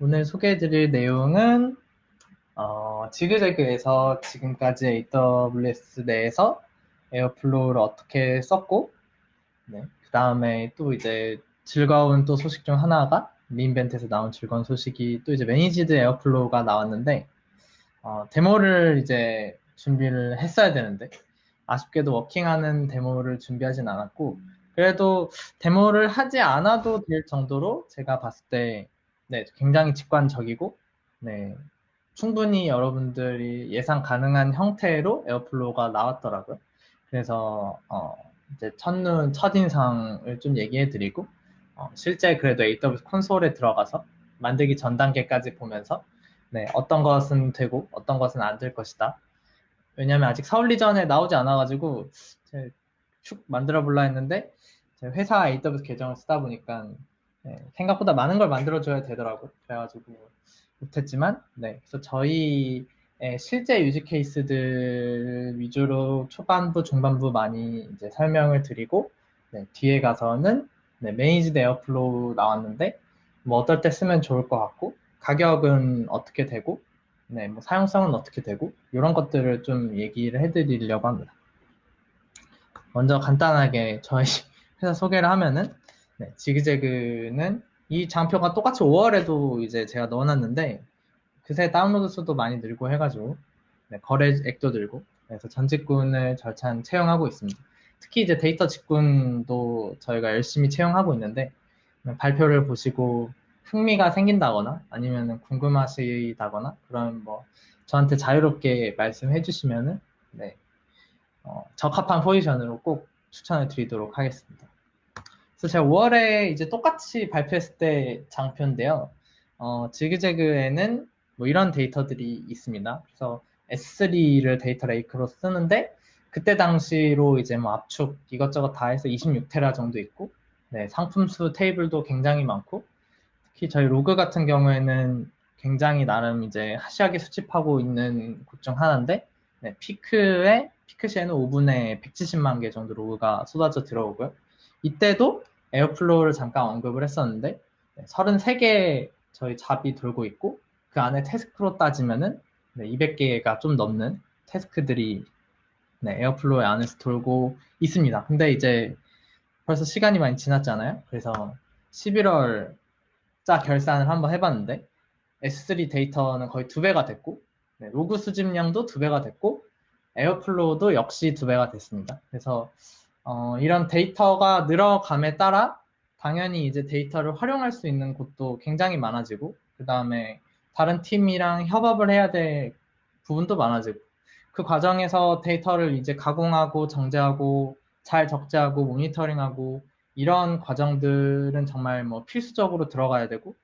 오늘 소개해드릴 내용은 어, 지그재그에서 지금까지 AWS 내에서 Airflow를 어떻게 썼고 네, 그 다음에 또 이제 즐거운 또 소식 중 하나가 re:Invent에서 나온 즐거운 소식이 또 이제 managed Airflow가 나왔는데 어, 데모를 이제 준비를 했어야 되는데 아쉽게도 working하는 데모를 준비하진 않았고 그래도 데모를 하지 않아도 될 정도로 제가 봤을 때 네, 굉장히 직관적이고 네, 충분히 여러분들이 예상 가능한 형태로 Airflow가 나왔더라고요. 그래서 어, 이제 첫눈 첫인상을 좀 얘기해 드리고 어, 실제 그래도 AWS 콘솔에 들어가서 만들기 전 단계까지 보면서 네, 어떤 것은 되고 어떤 것은 안 될 것이다. 왜냐면 아직 서울 region에 나오지 않아가지고 쭉 만들어 볼라 했는데 회사 AWS 계정을 쓰다 보니까 네, 생각보다 많은 걸 만들어줘야 되더라고요. 그래가지고 못했지만 네, 그래서 저희 실제 use case들 위주로 초반부, 중반부 많이 이제 설명을 드리고 네, 뒤에 가서는 네, managed Airflow 나왔는데 뭐 어떨 때 쓰면 좋을 것 같고 가격은 어떻게 되고 네, 뭐 사용성은 어떻게 되고 이런 것들을 좀 얘기를 해드리려고 합니다. 먼저 간단하게 저희 회사 소개를 하면은 네, 지그재그는 이 장표가 똑같이 5월에도 이제 제가 넣어놨는데 그새 다운로드 수도 많이 늘고 해가지고 네, 거래액도 늘고 그래서 전 직군을 절찬 채용하고 있습니다. 특히 이제 데이터 직군도 저희가 열심히 채용하고 있는데 발표를 보시고 흥미가 생긴다거나 아니면 궁금하시다거나 그런 뭐 저한테 자유롭게 말씀해 주시면은 네, 어, 적합한 포지션으로 꼭 추천을 드리도록 하겠습니다. 그래서 제가 5월에 이제 똑같이 발표했을 때 장표인데요. 어, 지그재그에는 뭐 이런 데이터들이 있습니다. 그래서 S3를 data lake로 쓰는데 그때 당시로 이제 뭐 압축 이것저것 다 해서 26테라 정도 있고 네, 상품수 테이블도 굉장히 많고 특히 저희 로그 같은 경우에는 굉장히 나름 이제 harsh하게 수집하고 있는 곳 중 하나인데 네, 피크에 피크 시에는 5분에 170만 개 정도 로그가 쏟아져 들어오고요. 이때도 Airflow를 잠깐 언급을 했었는데 33개 저희 job이 돌고 있고 그 안에 task로 따지면은 200개가 좀 넘는 task들이 네, Airflow 안에서 돌고 있습니다. 근데 이제 벌써 시간이 많이 지났잖아요. 그래서 11월 짜 결산을 한번 해봤는데 S3 데이터는 거의 두 배가 됐고 네, 로그 수집량도 두 배가 됐고 Airflow도 역시 두 배가 됐습니다. 그래서 어, 이런 데이터가 늘어감에 따라 당연히 이제 데이터를 활용할 수 있는 곳도 굉장히 많아지고 그 다음에 다른 팀이랑 협업을 해야 될 부분도 많아지고 그 과정에서 데이터를 이제 가공하고 정제하고 잘 적재하고 모니터링하고 이런 과정들은 정말 뭐 필수적으로 들어가야 되고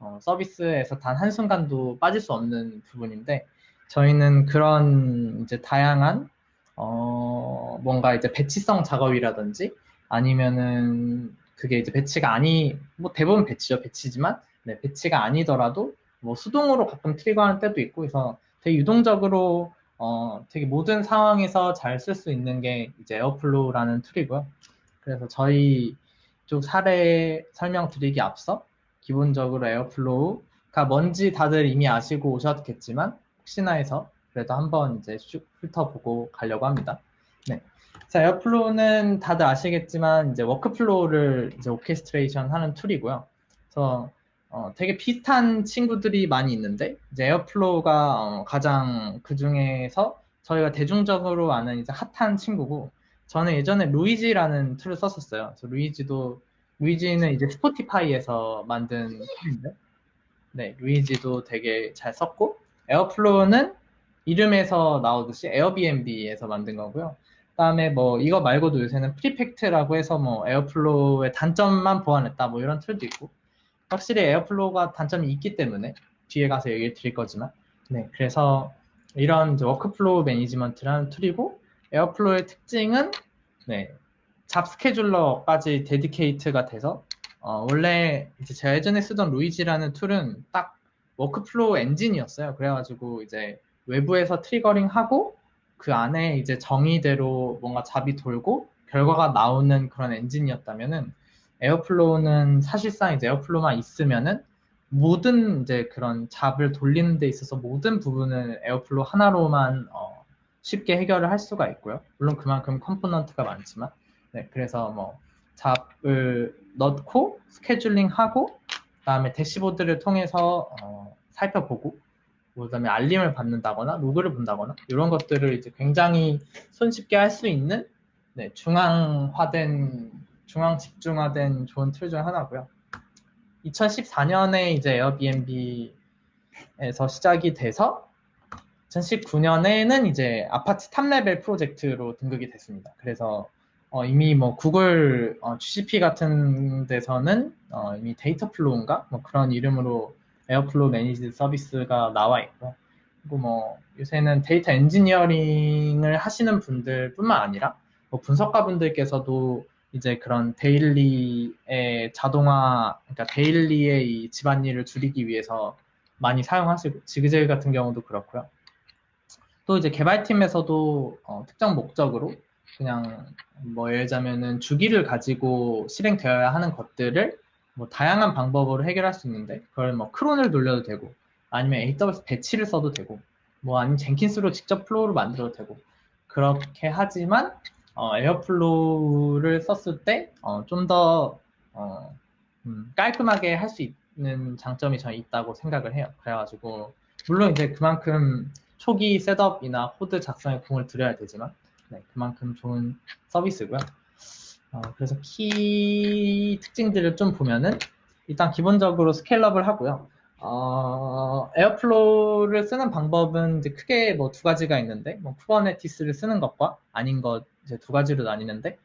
어, 서비스에서 단 한순간도 빠질 수 없는 부분인데 저희는 그런 이제 다양한 어, 뭔가 이제 batch성 작업이라든지 아니면은 그게 이제 batch가 아니 뭐 대부분 batch죠 batch지만 네, batch가 아니더라도 뭐 수동으로 가끔 trigger하는 때도 있고 그래서 되게 유동적으로 어, 되게 모든 상황에서 잘 쓸 수 있는 게 이제 Airflow라는 tool이고요. 그래서 저희 쪽 사례 설명드리기 앞서 기본적으로 Airflow가 뭔지 다들 이미 아시고 오셨겠지만 혹시나 해서 그래도 한번 이제 쭉 훑어보고 가려고 합니다. 네. 자, Airflow는 다들 아시겠지만 이제 workflow를 이제 orchestration 하는 tool이고요. 그래서 어, 되게 비슷한 친구들이 많이 있는데 이제 Airflow가 어, 가장 그 중에서 저희가 대중적으로 아는 이제 핫한 친구고 저는 예전에 Luigi라는 tool을 썼었어요. 그래서 Luigi도 Luigi는 이제 Spotify에서 만든 tool인데 네 Luigi도 되게 잘 썼고 Airflow는 이름에서 나오듯이 Airbnb에서 만든 거고요. 그다음에 뭐 이거 말고도 요새는 Prefect라고 해서 뭐 Airflow의 단점만 보완했다 뭐 이런 tool도 있고 확실히 Airflow가 단점이 있기 때문에 뒤에 가서 얘기를 드릴 거지만 네 그래서 이런 workflow management라는 tool이고 Airflow의 특징은 네, job scheduler까지 dedicate가 돼서 어, 원래 이제 제가 예전에 쓰던 Luigi라는 tool은 딱 workflow 엔진이었어요. 그래가지고 이제 외부에서 triggering 하고 그 안에 이제 정의대로 뭔가 job이 돌고 결과가 나오는 그런 엔진이었다면은 Airflow는 사실상 이제 Airflow만 있으면은 모든 이제 그런 job을 돌리는 데 있어서 모든 부분을 Airflow 하나로만 어, 쉽게 해결을 할 수가 있고요. 물론 그만큼 component가 많지만 네, 그래서 뭐 job을 넣고 scheduling하고 그다음에 dashboard를 통해서 어, 살펴보고 그다음에 알림을 받는다거나 로그를 본다거나 이런 것들을 이제 굉장히 손쉽게 할 수 있는 네, 중앙화된 중앙 집중화된 좋은 tool 중 하나고요. 2014년에 이제 Airbnb에서 시작이 돼서 2019년에는 이제 Apache top-level 프로젝트로 등극이 됐습니다. 그래서 어, 이미 뭐 구글 어, GCP 같은 데서는 어, 이미 Dataflow인가 뭐 그런 이름으로 Airflow managed 서비스가 나와 있고 그리고 뭐 요새는 데이터 엔지니어링을 하시는 분들뿐만 아니라 뭐 분석가 분들께서도 이제 그런 데일리의 자동화, 그러니까 데일리의 이 집안일을 줄이기 위해서 많이 사용하시고, 지그재그 같은 경우도 그렇고요. 또 이제 개발팀에서도 어, 특정 목적으로 그냥 뭐 예를 들자면은 주기를 가지고 실행되어야 하는 것들을 뭐 다양한 방법으로 해결할 수 있는데 그걸 뭐 크론을 돌려도 되고 아니면 AWS 배치를 써도 되고 뭐 아니면 Jenkins로 직접 flow를 만들어도 되고 그렇게 하지만 어, Airflow를 썼을 때 좀더 어, 어, 음, 깔끔하게 할 수 있는 장점이 저는 있다고 생각을 해요. 그래가지고 물론 이제 그만큼 초기 setup이나 코드 작성에 공을 들여야 되지만 네, 그만큼 좋은 서비스고요. 어, 그래서 키 특징들을 좀 보면은 일단 기본적으로 scale up을 하고요. 어, Airflow를 쓰는 방법은 이제 크게 뭐 두 가지가 있는데, 뭐 Kubernetes를 쓰는 것과 아닌 것 이제 두 가지로 나뉘는데,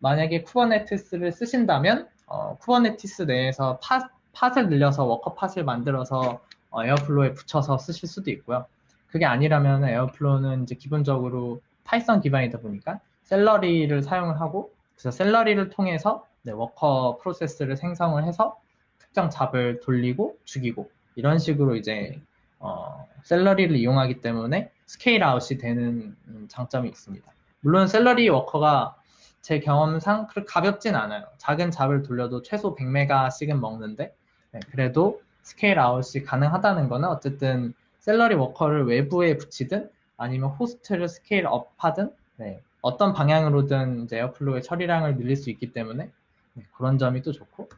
만약에 Kubernetes를 쓰신다면, 어, Kubernetes 내에서 pod, pod을 늘려서 worker pod을 만들어서 어, Airflow에 붙여서 쓰실 수도 있고요. 그게 아니라면 Airflow는 이제 기본적으로 Python 기반이다 보니까 Celery를 사용을 하고, 그래서 Celery를 통해서 네, worker 프로세스를 생성을 해서 특정 job을 돌리고 죽이고 이런 식으로 이제 어, Celery를 이용하기 때문에 scale out이 되는 장점이 있습니다. 물론 Celery worker가 제 경험상 그렇게 가볍진 않아요. 작은 job을 돌려도 최소 100메가씩은 먹는데 네, 그래도 scale out이 가능하다는 거는 어쨌든 Celery worker를 외부에 붙이든 아니면 호스트를 scale up 하든 네, 어떤 방향으로든 이제 Airflow의 처리량을 늘릴 수 있기 때문에 네, 그런 점이 또 좋고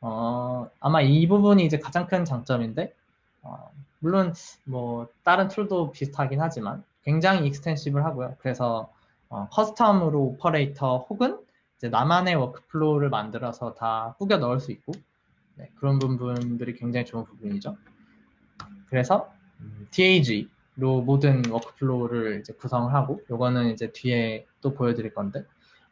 어, 아마 이 부분이 이제 가장 큰 장점인데, 어, 물론 뭐 다른 tool도 비슷하긴 하지만 굉장히 extensible 하고요. 그래서 어, custom으로 오퍼레이터 혹은 이제 나만의 workflow를 만들어서 다 꾸겨 넣을 수 있고 네, 그런 부분들이 굉장히 좋은 부분이죠. 그래서 음, DAG 로 모든 workflow를 이제 구성을 하고 요거는 이제 뒤에 또 보여드릴 건데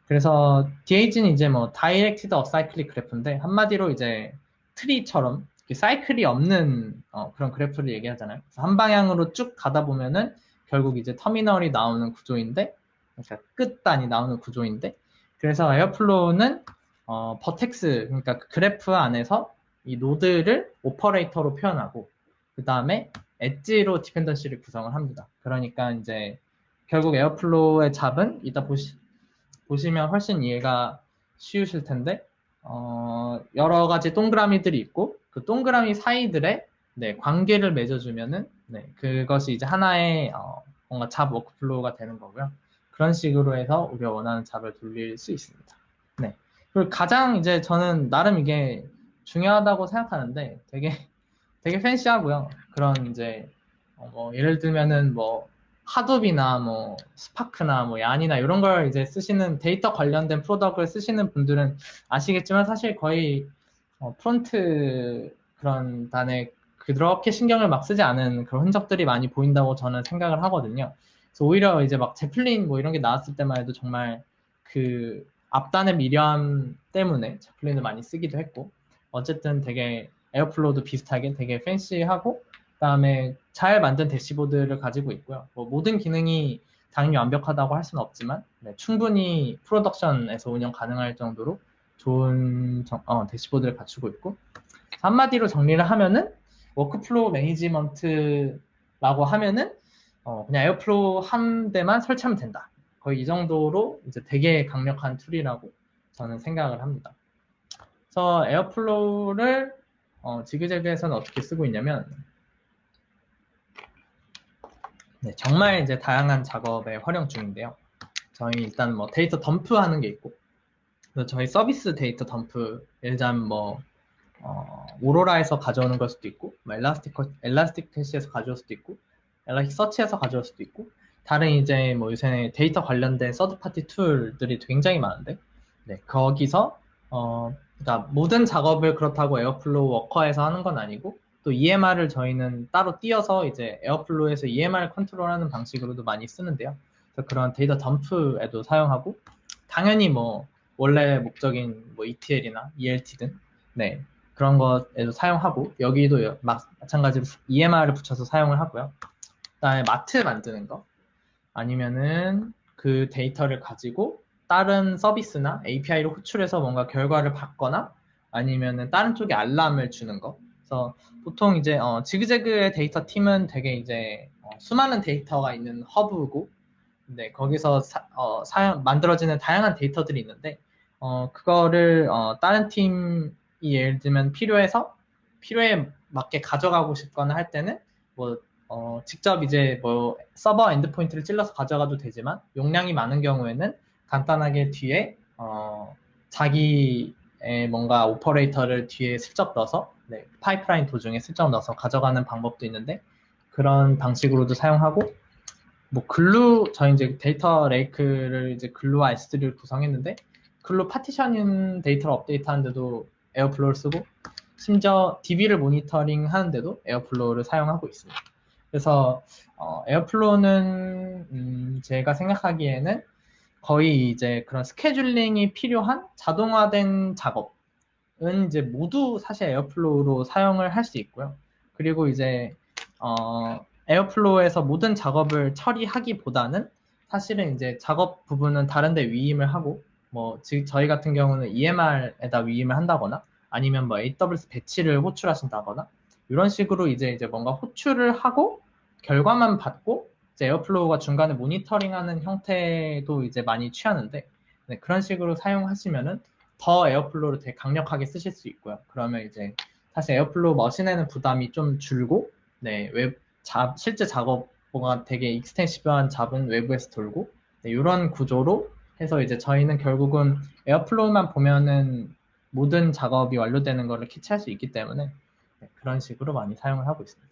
그래서 DAG는 이제 뭐 directed acyclic graph인데 한마디로 이제 트리처럼 사이클이 없는 어, 그런 그래프를 얘기하잖아요. 한 방향으로 쭉 가다 보면은 결국 이제 터미널이 나오는 구조인데 그러니까 끝단이 나오는 구조인데 그래서 Airflow는 어, vertex 그러니까 그 그래프 안에서 이 노드를 오퍼레이터로 표현하고 그 다음에 edge로 dependency를 구성을 합니다. 그러니까 이제 결국 Airflow의 job은 이따 보시 보시면 훨씬 이해가 쉬우실 텐데 어, 여러 가지 동그라미들이 있고 그 동그라미 사이들의 네, 관계를 맺어주면은 네, 그것이 이제 하나의 어, 뭔가 job workflow가 되는 거고요. 그런 식으로 해서 우리가 원하는 job을 돌릴 수 있습니다. 네. 그리고 가장 이제 저는 나름 이게 중요하다고 생각하는데 되게 되게 fancy하고요. 그런 이제 어, 뭐 예를 들면은 뭐 Hadoop이나 뭐 Spark나 뭐 YARN이나 이런 걸 이제 쓰시는 데이터 관련된 product를 쓰시는 분들은 아시겠지만 사실 거의 어, front 그런 단에 그렇게 신경을 막 쓰지 않은 그런 흔적들이 많이 보인다고 저는 생각을 하거든요. 그래서 오히려 이제 막 제플린 뭐 이런 게 나왔을 때만 해도 정말 그 앞단의 미련 때문에 Zeppelin을 많이 쓰기도 했고 어쨌든 되게 Airflow도 비슷하게 되게 fancy하고 그다음에 잘 만든 dashboard를 가지고 있고요. 뭐 모든 기능이 당연히 완벽하다고 할 수는 없지만 네, 충분히 production에서 운영 가능할 정도로 좋은 정, 어, dashboard를 갖추고 있고 한마디로 정리를 하면은 workflow management라고 하면은 어, 그냥 Airflow 한 대만 설치하면 된다. 거의 이 정도로 이제 되게 강력한 tool이라고 저는 생각을 합니다. 그래서 Airflow를 어, 지그재그에서는 어떻게 쓰고 있냐면 네, 정말 이제 다양한 작업에 활용 중인데요. 저희 일단 뭐 데이터 덤프하는 게 있고 저희 서비스 데이터 덤프 예를 들자면 뭐 어, Aurora에서 가져오는 걸 수도 있고 뭐 Elastic ElastiCache에서 가져올 수도 있고 Elasticsearch에서 가져올 수도 있고 다른 이제 뭐 요새 데이터 관련된 third party tool들이 굉장히 많은데 네, 거기서 어, 그러니까 모든 작업을 그렇다고 Airflow worker에서 하는 건 아니고 또 EMR을 저희는 따로 띄어서 이제 Airflow에서 EMR 컨트롤하는 방식으로도 많이 쓰는데요. 그런 데이터 덤프에도 사용하고 당연히 뭐 원래 목적인 뭐 ETL이나 ELT든 네 그런 것에도 사용하고 여기도 마찬가지로 EMR을 붙여서 사용을 하고요. 그다음에 마트 만드는 거 아니면은 그 데이터를 가지고 다른 서비스나 API로 호출해서 뭔가 결과를 받거나 아니면은 다른 쪽에 알람을 주는 거. 그래서 보통 이제 어, 지그재그의 데이터 팀은 되게 이제 어, 수많은 데이터가 있는 허브고, 네 거기서 사, 어, 사용 만들어지는 다양한 데이터들이 있는데 어, 그거를 어, 다른 팀이 예를 들면 필요해서 필요에 맞게 가져가고 싶거나 할 때는 뭐 어, 직접 이제 뭐 서버 endpoint를 찔러서 가져가도 되지만 용량이 많은 경우에는 간단하게 뒤에 어, 자기의 뭔가 오퍼레이터를 뒤에 슬쩍 넣어서 네, 파이프라인 도중에 슬쩍 넣어서 가져가는 방법도 있는데 그런 방식으로도 사용하고 뭐 Glue 저희 이제 data lake를 이제 Glue와 S3를 구성했는데 Glue 파티션인 데이터를 업데이트하는데도 Airflow를 쓰고 심지어 DB를 모니터링 하는데도 Airflow를 사용하고 있습니다. 그래서 어, Airflow는 음, 제가 생각하기에는 거의 이제 그런 scheduling이 필요한 자동화된 작업은 이제 모두 사실 Airflow로 사용을 할 수 있고요. 그리고 이제 어, Airflow에서 모든 작업을 처리하기보다는 사실은 이제 작업 부분은 다른데 위임을 하고 뭐 저희 같은 경우는 EMR에다 위임을 한다거나 아니면 뭐 AWS 배치를 호출하신다거나 이런 식으로 이제 이제 뭔가 호출을 하고 결과만 받고 Airflow가 중간에 모니터링하는 형태도 이제 많이 취하는데 네, 그런 식으로 사용하시면은 더 Airflow를 되게 강력하게 쓰실 수 있고요. 그러면 이제 사실 Airflow machine에는 부담이 좀 줄고 네, 웹 자, 실제 작업 부하가 되게 extensive한 job은 외부에서 돌고 네, 이런 구조로 해서 이제 저희는 결국은 Airflow만 보면은 모든 작업이 완료되는 것을 캐치할 수 있기 때문에 네, 그런 식으로 많이 사용을 하고 있습니다.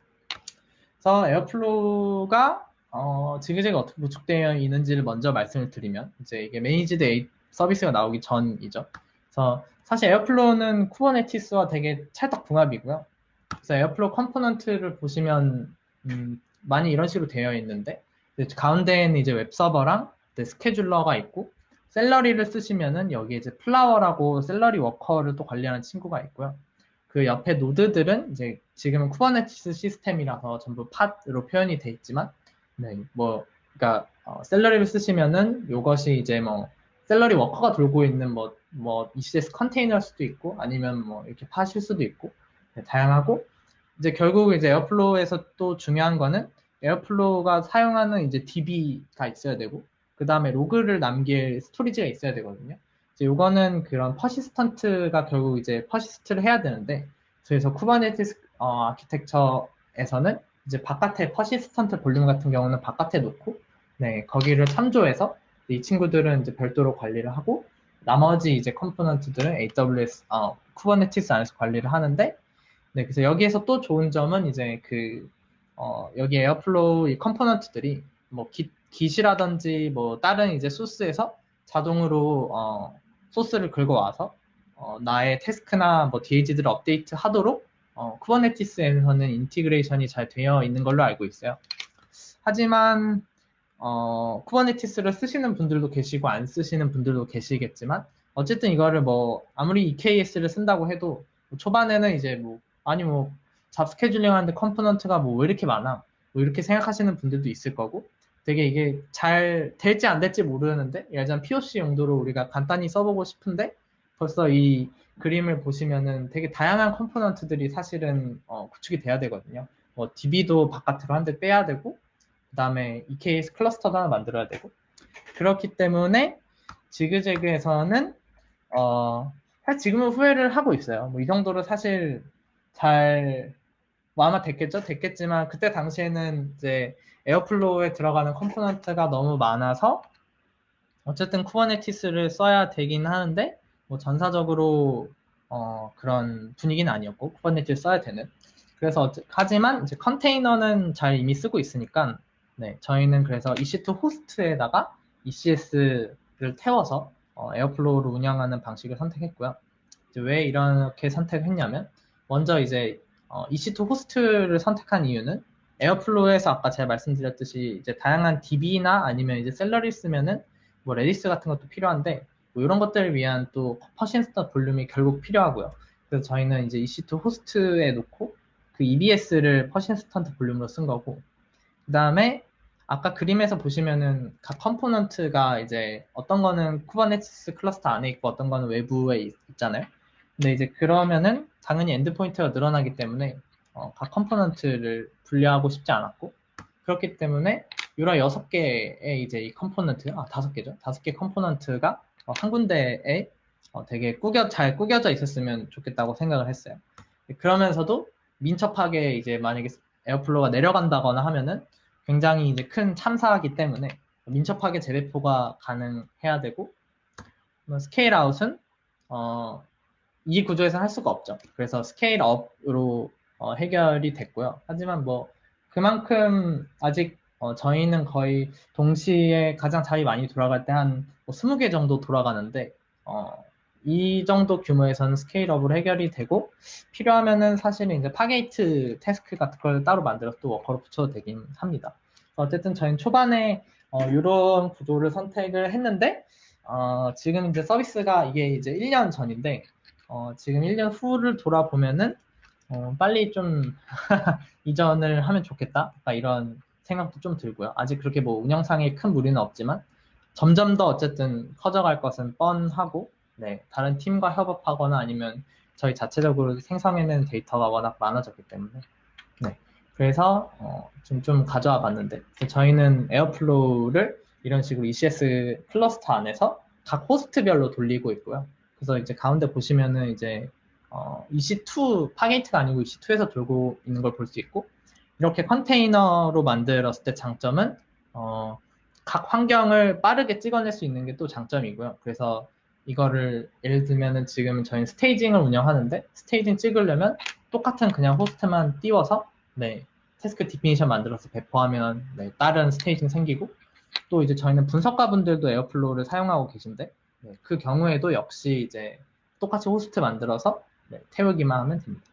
그래서 Airflow가 어, 지그재그 어떻게 구축되어 있는지를 먼저 말씀을 드리면 이제 이게 managed 서비스가 나오기 전이죠. 그래서 사실 Airflow는 Kubernetes와 되게 찰떡 궁합이고요. 그래서 Airflow component를 보시면 음, 많이 이런 식으로 되어 있는데 가운데에는 이제 웹 서버랑 scheduler가 있고 Celery를 쓰시면은 여기 이제 Flower라고 Celery worker를 또 관리하는 친구가 있고요. 그 옆에 노드들은 이제 지금은 Kubernetes 시스템이라서 전부 pod으로 표현이 돼 있지만 네, 뭐, 그니까, 어, Celery를 쓰시면은 요것이 이제 뭐, Celery worker가 돌고 있는 뭐, 뭐, ECS 컨테이너일 수도 있고, 아니면 뭐, 이렇게 pod일 수도 있고, 네, 다양하고, 이제 결국 이제 Airflow에서 또 중요한 거는 Airflow가 사용하는 이제 DB가 있어야 되고, 그 다음에 로그를 남길 storage가 있어야 되거든요. 이제 요거는 그런 persistent가 결국 이제 persist를 해야 되는데, 그래서 Kubernetes 어, 아키텍처에서는 이제 바깥에 persistent volume 같은 경우는 바깥에 놓고 네 거기를 참조해서 이 친구들은 이제 별도로 관리를 하고 나머지 이제 component들은 AWS 어, Kubernetes 안에서 관리를 하는데 네 그래서 여기에서 또 좋은 점은 이제 그 어, 여기 Airflow 이 component들이 뭐 Git, Git이라든지 뭐 다른 이제 소스에서 자동으로 어, 소스를 긁어와서 어, 나의 task나 뭐 DAG들을 업데이트 하도록 어, Kubernetes에서는 integration이 잘 되어 있는 걸로 알고 있어요. 하지만 어, Kubernetes를 쓰시는 분들도 계시고 안 쓰시는 분들도 계시겠지만 어쨌든 이거를 뭐 아무리 EKS를 쓴다고 해도 뭐 초반에는 이제 뭐 아니 뭐 job scheduling 하는데 component가 뭐 왜 이렇게 많아 뭐 이렇게 생각하시는 분들도 있을 거고 되게 이게 잘 될지 안 될지 모르는데 들면 POC 용도로 우리가 간단히 써보고 싶은데 벌써 이 그림을 보시면은 되게 다양한 component들이 사실은 어, 구축이 돼야 되거든요. 뭐 DB도 바깥으로 한 대 빼야 되고 그 다음에 EKS cluster도 하나 만들어야 되고 그렇기 때문에 지그재그에서는 어, 사실 지금은 후회를 하고 있어요. 뭐 이 정도로 사실 잘, 뭐 아마 됐겠죠? 됐겠지만, 그때 당시에는 이제 Airflow에 들어가는 component가 너무 많아서, 어쨌든 Kubernetes를 써야 되긴 하는데, 뭐 전사적으로, 어, 그런 분위기는 아니었고, Kubernetes 써야 되는. 그래서, 하지만 이제 컨테이너는 잘 이미 쓰고 있으니까, 네, 저희는 그래서 EC2 host에다가 ECS를 태워서 어, Airflow를 운영하는 방식을 선택했고요. 왜 이렇게 선택을 했냐면 먼저 이제 어, EC2 host를 선택한 이유는 Airflow에서 아까 제가 말씀드렸듯이 이제 다양한 DB나 아니면 이제 셀러리 쓰면은 뭐 Redis 같은 것도 필요한데 뭐 이런 것들을 위한 또 persistent volume이 결국 필요하고요. 그래서 저희는 이제 EC2 host에 놓고 그 EBS를 persistent volume으로 쓴 거고 그 다음에 아까 그림에서 보시면은 각 component가 이제 어떤 거는 Kubernetes cluster 안에 있고 어떤 거는 외부에 있, 잖아요 근데 이제 그러면은 당연히 endpoint가 늘어나기 때문에 어, 각 component를 분리하고 싶지 않았고 그렇기 때문에 이런 여섯 개의 이제 이 component 아 다섯 개죠 다섯 개 component가 어, 한 군데에 어, 되게 꾸겨 잘 꾸겨져 있었으면 좋겠다고 생각을 했어요. 그러면서도 민첩하게 이제 만약에 Airflow가 내려간다거나 하면은 굉장히 이제 큰 참사이기 때문에 민첩하게 재배포가 가능해야 되고 scale out은 어, 이 구조에서 할 수가 없죠. 그래서 scale up으로 어, 해결이 됐고요. 하지만 뭐 그만큼 아직 어, 저희는 거의 동시에 가장 job이 많이 돌아갈 때 한 뭐 20개 정도 돌아가는데 어, 이 정도 규모에서는 scale up으로 해결이 되고 필요하면은 사실은 이제 Fargate task 같은 걸 따로 만들어서 또 worker로 붙여도 되긴 합니다. 어쨌든 저희는 초반에 어, 이런 구조를 선택을 했는데 어, 지금 이제 서비스가 이게 이제 1년 전인데 어, 지금 1년 후를 돌아보면은 어, 빨리 좀 이전을 하면 좋겠다 이런 생각도 좀 들고요. 아직 그렇게 뭐 운영상에 큰 무리는 없지만 점점 더 어쨌든 커져갈 것은 뻔하고 네, 다른 팀과 협업하거나 아니면 저희 자체적으로 생성해낸 데이터가 워낙 많아졌기 때문에 네, 그래서 어, 좀, 좀 가져와 봤는데 저희는 Airflow를 이런 식으로 ECS cluster 안에서 각 호스트별로 돌리고 있고요. 그래서 이제 가운데 보시면은 이제 어, EC2 Fargate가 아니고 EC2에서 돌고 있는 걸 볼 수 있고 이렇게 컨테이너로 만들었을 때 장점은 어, 각 환경을 빠르게 찍어낼 수 있는 게 또 장점이고요. 그래서 이거를 예를 들면은 지금 저희는 staging을 운영하는데 staging 찍으려면 똑같은 그냥 호스트만 띄워서 네 task definition 만들어서 배포하면 네, 다른 staging 생기고 또 이제 저희는 분석가 분들도 Airflow를 사용하고 계신데 네, 그 경우에도 역시 이제 똑같이 호스트 만들어서 네, 태우기만 하면 됩니다.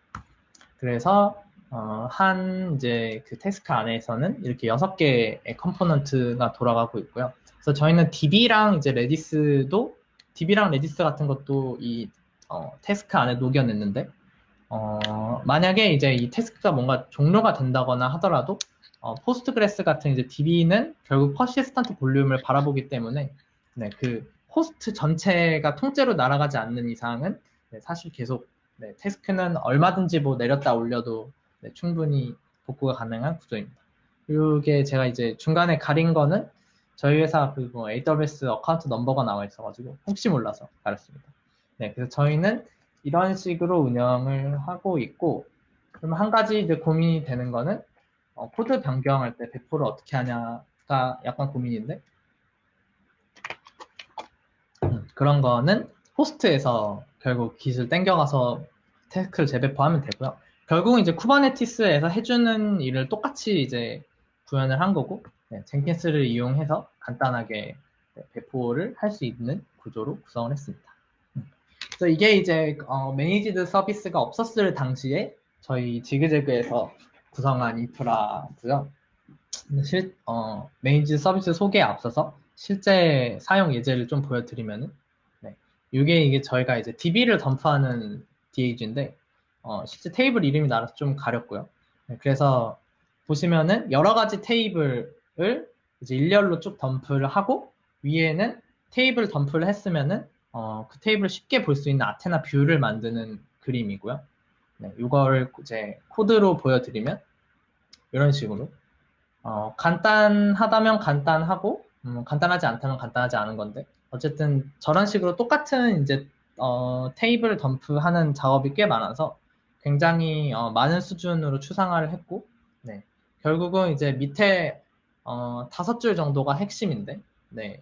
그래서 어, 한 이제 그 task 안에서는 이렇게 여섯 개의 component가 돌아가고 있고요. 그래서 저희는 DB랑 이제 Redis도 DB랑 Redis 같은 것도 이 어, task 안에 녹여냈는데 어, 만약에 이제 이 task가 뭔가 종료가 된다거나 하더라도 어, Postgres 같은 이제 DB는 결국 persistent volume을 바라보기 때문에 네, 그 호스트 전체가 통째로 날아가지 않는 이상은 네, 사실 계속 네, task는 얼마든지 뭐 내렸다 올려도 네, 충분히 복구가 가능한 구조입니다. 이게 제가 이제 중간에 가린 거는 저희 회사 그뭐 AWS account number가 나와 있어가지고 혹시 몰라서 가렸습니다. 네, 그래서 저희는 이런 식으로 운영을 하고 있고 그럼 한 가지 이제 고민이 되는 거는 어, 코드 변경할 때 배포를 어떻게 하냐가 약간 고민인데 음, 그런 거는 호스트에서 결국 Git을 땡겨가서 task를 재배포하면 되고요. 결국은 이제 Kubernetes에서 해주는 일을 똑같이 이제 구현을 한 거고 네, Jenkins를 이용해서 간단하게 네, 배포를 할 수 있는 구조로 구성을 했습니다. 음. 그래서 이게 이제 어, managed 서비스가 없었을 당시에 저희 지그재그에서 구성한 인프라고요. 실, 어, managed 서비스 소개에 앞서서 실제 사용 예제를 좀 보여드리면은 네, 이게 이게 저희가 이제 DB를 덤프하는 DAG인데 어, 실제 테이블 이름이 나와서 좀 가렸고요. 네, 그래서 보시면은 여러 가지 테이블 을 이제 일렬로 쭉 덤프를 하고 위에는 테이블 덤프를 했으면은 어, 그 테이블을 쉽게 볼 수 있는 Athena view를 만드는 그림이고요. 네, 이걸 이제 코드로 보여드리면 이런 식으로 어, 간단하다면 간단하고 음, 간단하지 않다면 간단하지 않은 건데 어쨌든 저런 식으로 똑같은 이제 어, 테이블 덤프하는 작업이 꽤 많아서 굉장히 어, 많은 수준으로 추상화를 했고, 네. 결국은 이제 밑에 어, 다섯 줄 정도가 핵심인데, 네.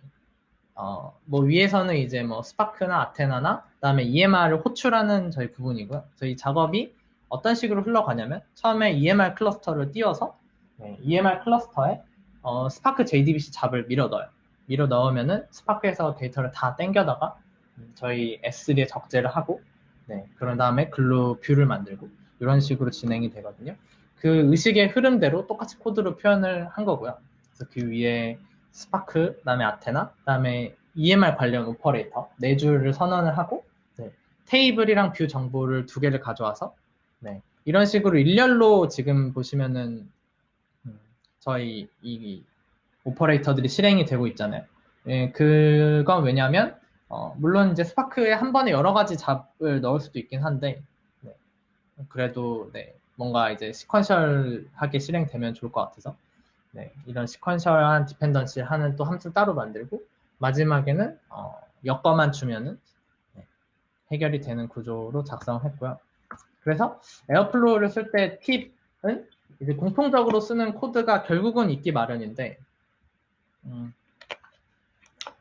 어, 뭐 위에서는 이제 뭐 Spark나 Athena나 그다음에 EMR을 호출하는 저희 부분이고요. 저희 작업이 어떤 식으로 흘러가냐면 처음에 EMR 클러스터를 띄워서 네, EMR 클러스터에 어, 스파크 JDBC 잡을 밀어 넣어요. 밀어 넣으면은 Spark에서 데이터를 다 땡겨다가 저희 S3에 적재를 하고 네, 그런 다음에 Glue view를 만들고 이런 식으로 진행이 되거든요. 그 의식의 흐름대로 똑같이 코드로 표현을 한 거고요. 그래서 그 위에 스파크, 그다음에 아테나, 그다음에 EMR 관련 오퍼레이터 네 줄을 선언을 하고 네, 테이블이랑 view 정보를 두 개를 가져와서 네, 이런 식으로 일렬로 지금 보시면은 음, 저희 이 오퍼레이터들이 실행이 되고 있잖아요. 예, 그건 왜냐하면 어, 물론 이제 Spark에 한 번에 여러 가지 job을 넣을 수도 있긴 한데 네, 그래도 네, 뭔가 이제 sequential하게 실행되면 좋을 것 같아서 네, 이런 sequential한 dependency 하는 또 함수 따로 만들고 마지막에는 어, 엮어만 주면은 네, 해결이 되는 구조로 작성을 했고요. 그래서 Airflow를 쓸 때 팁은 이제 공통적으로 쓰는 코드가 결국은 있기 마련인데 음,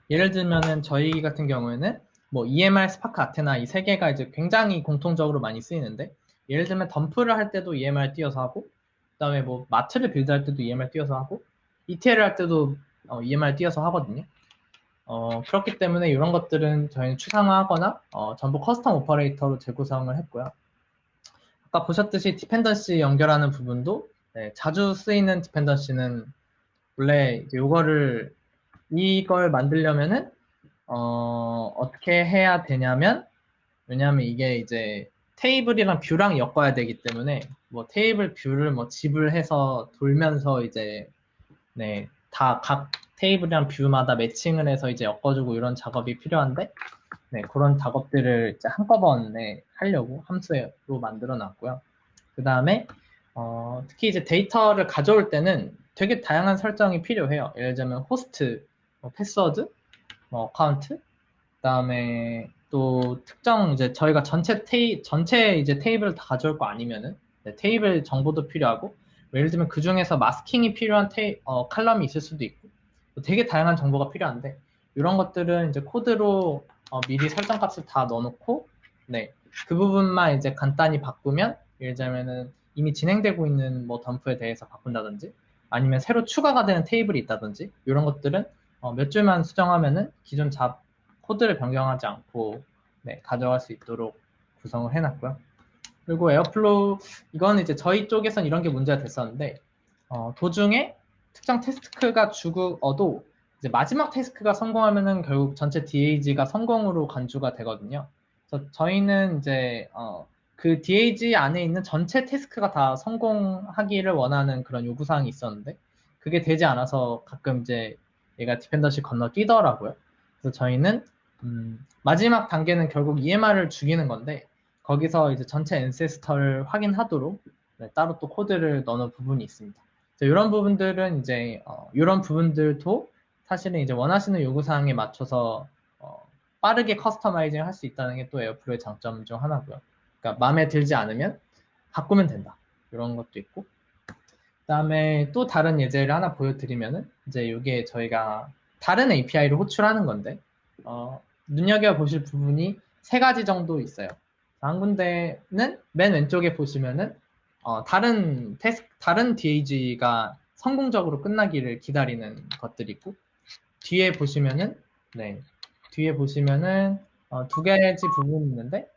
예를 들면은 저희 같은 경우에는 뭐 EMR, Spark, Athena 이 세 개가 이제 굉장히 공통적으로 많이 쓰이는데 예를 들면 덤프를 할 때도 EMR 띄어서 하고 그다음에 뭐 마트를 build할 때도 EMR 띄어서 하고 ETL을 할 때도 어, EMR 띄어서 하거든요. 어, 그렇기 때문에 이런 것들은 저희는 추상화하거나 어, 전부 custom 오퍼레이터로 재구성을 했고요. 아까 보셨듯이 dependency 연결하는 부분도 네, 자주 쓰이는 dependency는 원래 이거를 이걸 만들려면은 어, 어떻게 해야 되냐면 왜냐하면 이게 이제 테이블이랑 view랑 엮어야 되기 때문에 뭐 테이블 view를 뭐 zip을 해서 돌면서 이제 네, 다 각 테이블이랑 view마다 매칭을 해서 이제 엮어주고 이런 작업이 필요한데 네, 그런 작업들을 이제 한꺼번에 하려고 함수로 만들어 놨고요. 그 다음에 어, 특히 이제 데이터를 가져올 때는 되게 다양한 설정이 필요해요. 예를 들면 호스트, 뭐 패스워드, 뭐 account, 그 다음에 또 특정 이제 저희가 전체 테이 전체 이제 테이블을 다 가져올 거 아니면은 네, 테이블 정보도 필요하고 예를 들면 그 중에서 마스킹이 필요한 테이, 어, 칼럼이 있을 수도 있고 되게 다양한 정보가 필요한데 이런 것들은 이제 코드로 어, 미리 설정 값을 다 넣어놓고 네, 그 부분만 이제 간단히 바꾸면 예를 들면은 이미 진행되고 있는 뭐 덤프에 대해서 바꾼다든지 아니면 새로 추가가 되는 테이블이 있다든지 이런 것들은 어, 몇 줄만 수정하면은 기존 job 코드를 변경하지 않고 네, 가져갈 수 있도록 구성을 해놨고요. 그리고 Airflow 이거는 이제 저희 쪽에선 이런 게 문제가 됐었는데 어, 도중에 특정 task가 죽어도 이제 마지막 task가 성공하면은 결국 전체 DAG가 성공으로 간주가 되거든요. 그래서 저희는 이제 어, 그 DAG 안에 있는 전체 task가 다 성공하기를 원하는 그런 요구사항이 있었는데 그게 되지 않아서 가끔 이제 얘가 dependency 건너뛰더라고요. 그래서 저희는 음, 마지막 단계는 결국 EMR을 죽이는 건데 거기서 이제 전체 ancestor를 확인하도록 네, 따로 또 코드를 넣는 부분이 있습니다. 이런 부분들은 이제 어, 이런 부분들도 사실은 이제 원하시는 요구사항에 맞춰서 어, 빠르게 customizing 할 수 있다는 게 또 Airflow의 장점 중 하나고요. 그러니까 마음에 들지 않으면 바꾸면 된다. 이런 것도 있고. 그 다음에 또 다른 예제를 하나 보여드리면은 이제 이게 저희가 다른 API를 호출하는 건데 어, 눈여겨 보실 부분이 세 가지 정도 있어요. 한 군데는 맨 왼쪽에 보시면은 어, 다른 테스 다른 DAG가 성공적으로 끝나기를 기다리는 것들이 있고 뒤에 보시면은 네 뒤에 보시면은 어, 두 가지 부분이 있는데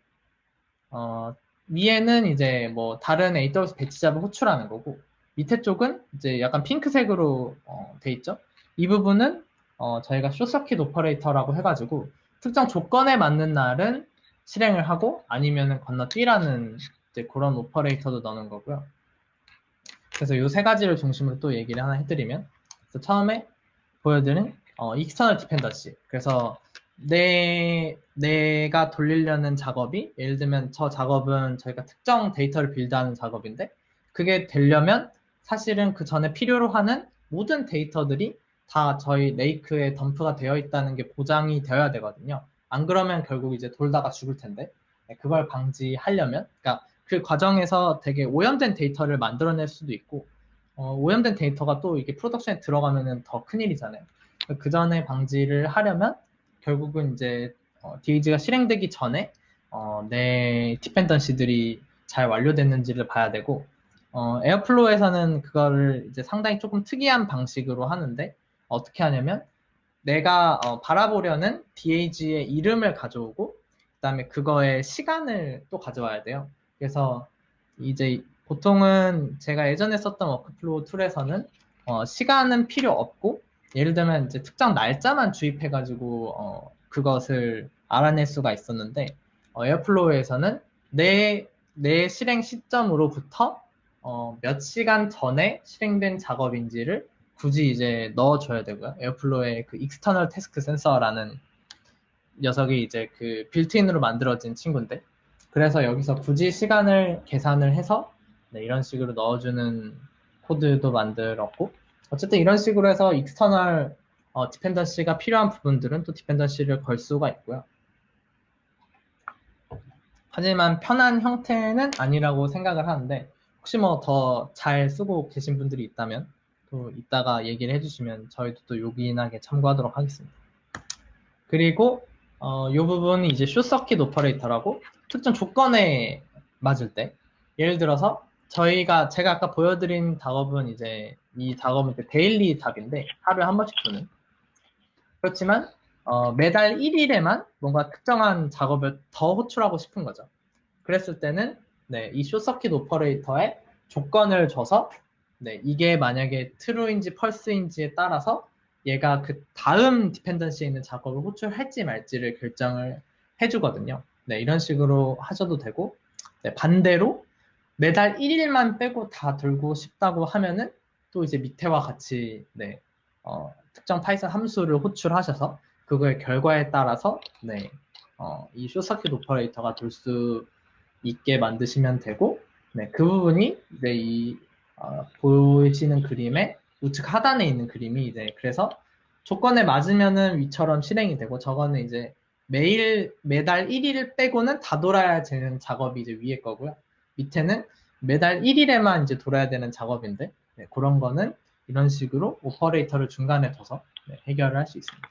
어, 위에는 이제 뭐 다른 AWS Batch job을 호출하는 거고 밑에 쪽은 이제 약간 핑크색으로 어, 돼 있죠. 이 부분은 어, 저희가 쇼서킷 오퍼레이터라고 해가지고 특정 조건에 맞는 날은 실행을 하고 아니면은 건너뛰라는 이제 그런 operator도 넣는 거고요. 그래서 이 세 가지를 중심으로 또 얘기를 하나 해드리면 처음에 보여드린 어, external dependency 그래서 내 내가 돌리려는 작업이 예를 들면 저 작업은 저희가 특정 데이터를 build하는 작업인데 그게 되려면 사실은 그 전에 필요로 하는 모든 데이터들이 다 저희 lake에 덤프가 되어 있다는 게 보장이 되어야 되거든요. 안 그러면 결국 이제 돌다가 죽을 텐데 네, 그걸 방지하려면 그러니까 그 과정에서 되게 오염된 데이터를 만들어낼 수도 있고 어, 오염된 데이터가 또 이게 production에 들어가면은 더 큰일이잖아요. 그 전에 방지를 하려면 결국은 이제 어, DAG가 실행되기 전에 어, 내 dependency들이 잘 완료됐는지를 봐야 되고 어, Airflow에서는 그거를 이제 상당히 조금 특이한 방식으로 하는데 어떻게 하냐면 내가 어, 바라보려는 DAG의 이름을 가져오고 그다음에 그거의 시간을 또 가져와야 돼요. 그래서 이제 보통은 제가 예전에 썼던 workflow tool에서는 어, 시간은 필요 없고 예를 들면 이제 특정 날짜만 주입해가지고 어, 그것을 알아낼 수가 있었는데 어, Airflow에서는 내, 내 실행 시점으로부터 어, 몇 시간 전에 실행된 작업인지를 굳이 이제 넣어줘야 되고요. Airflow의 그 external task sensor라는 녀석이 이제 그 built-in으로 만들어진 친구인데 그래서 여기서 굳이 시간을 계산을 해서 네, 이런 식으로 넣어주는 코드도 만들었고 어쨌든 이런 식으로 해서 external 어, dependency가 필요한 부분들은 또 dependency를 걸 수가 있고요. 하지만 편한 형태는 아니라고 생각을 하는데 혹시 뭐 더 잘 쓰고 계신 분들이 있다면 또 이따가 얘기를 해주시면 저희도 또 요긴하게 참고하도록 하겠습니다. 그리고 어, 이 부분이 이제 쇼서킷 오퍼레이터라고 특정 조건에 맞을 때 예를 들어서 저희가 제가 아까 보여드린 작업은 이제 이 작업은 이제 daily job인데 하루에 한 번씩 도는 그렇지만 어, 매달 1일에만 뭔가 특정한 작업을 더 호출하고 싶은 거죠. 그랬을 때는 네, 이 쇼서킷 오퍼레이터에 조건을 줘서 네, 이게 만약에 true인지 false인지에 따라서 얘가 그 다음 dependency에 있는 작업을 호출할지 말지를 결정을 해주거든요. 네, 이런 식으로 하셔도 되고 네, 반대로 매달 1일만 빼고 다 돌고 싶다고 하면은 또 이제 밑에와 같이 네, 어, 특정 Python 함수를 호출하셔서 그거의 결과에 따라서 네, 어, 이 쇼서킷 오퍼레이터가 돌수 있게 만드시면 되고 네, 그 부분이 네, 이 어, 보이시는 그림의 우측 하단에 있는 그림이 이제 그래서 조건에 맞으면은 위처럼 실행이 되고 저거는 이제 매일 매달 1일 빼고는 다 돌아야 되는 작업이 이제 위에 거고요. 밑에는 매달 1일에만 이제 돌아야 되는 작업인데 네, 그런 거는 이런 식으로 operator를 중간에 둬서 네, 해결을 할 수 있습니다.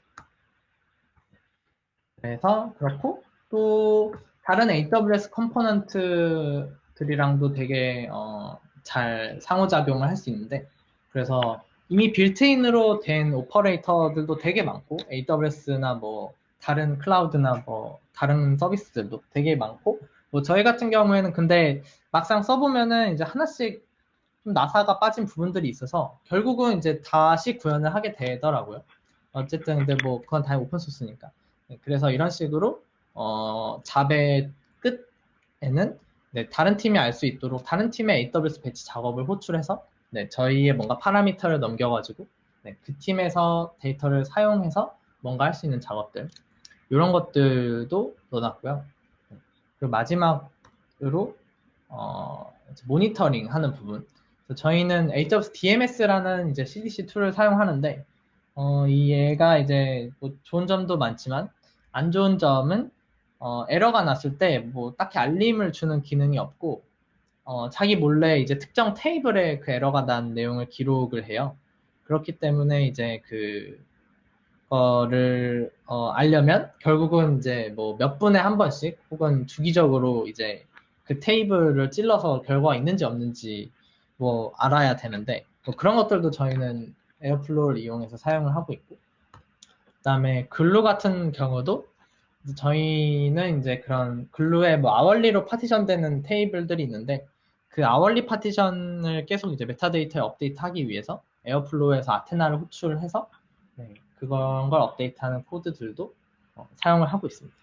그래서 그렇고 또 다른 AWS component들이랑도 되게 어, 잘 상호작용을 할 수 있는데 그래서 이미 빌트인으로 된 오퍼레이터들도 되게 많고 AWS나 뭐 다른 클라우드나 뭐 다른 서비스들도 되게 많고 뭐 저희 같은 경우에는 근데 막상 써보면은 이제 하나씩 좀 나사가 빠진 부분들이 있어서 결국은 이제 다시 구현을 하게 되더라고요. 어쨌든 근데 뭐 그건 다 오픈소스니까. 네, 그래서 이런 식으로 어, 잡의 끝에는 네, 다른 팀이 알 수 있도록 다른 팀의 AWS Batch 작업을 호출해서 네, 저희의 뭔가 parameter를 넘겨가지고 네, 그 팀에서 데이터를 사용해서 뭔가 할 수 있는 작업들 이런 것들도 넣어놨고요. 네, 그리고 마지막으로 어, 모니터링 하는 부분. 저희는 AWS DMS라는 이제 CDC tool을 사용하는데 어, 이 얘가 이제 뭐 좋은 점도 많지만 안 좋은 점은 어, 에러가 났을 때 뭐 딱히 알림을 주는 기능이 없고 어, 자기 몰래 이제 특정 테이블에 그 에러가 난 내용을 기록을 해요. 그렇기 때문에 이제 그 거를 어, 알려면 결국은 이제 뭐 몇 분에 한 번씩 혹은 주기적으로 이제 그 테이블을 찔러서 결과가 있는지 없는지 뭐 알아야 되는데 뭐 그런 것들도 저희는 Airflow를 이용해서 사용을 하고 있고 그다음에 Glue 같은 경우도 저희는 이제 그런 Glue에 뭐 hourly로 partition 되는 테이블들이 있는데 그 hourly partition을 계속 이제 metadata에 업데이트하기 위해서 Airflow에서 Athena를 호출해서 네, 그런 걸 업데이트하는 코드들도 어, 사용을 하고 있습니다.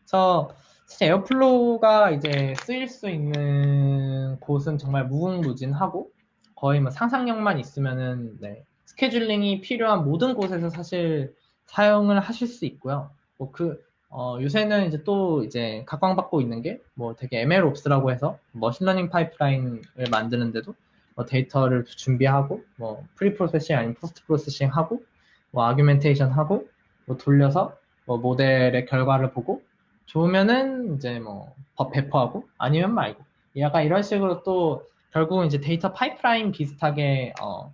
그래서 사실 Airflow가 이제 쓰일 수 있는 곳은 정말 무궁무진하고 거의 뭐 상상력만 있으면은 네, scheduling이 필요한 모든 곳에서 사실 사용을 하실 수 있고요. 뭐 그 어, 요새는 이제 또 이제 각광받고 있는 게 뭐 되게 MLOps라고 해서 머신러닝 파이프라인을 만드는데도 뭐 데이터를 준비하고 뭐 pre processing 아니면 post processing 하고 뭐 augmentation 하고 뭐 돌려서 뭐 모델의 결과를 보고 좋으면은 이제 뭐 배포하고 아니면 말고 약간 이런 식으로 또 결국은 이제 데이터 파이프라인 비슷하게 어,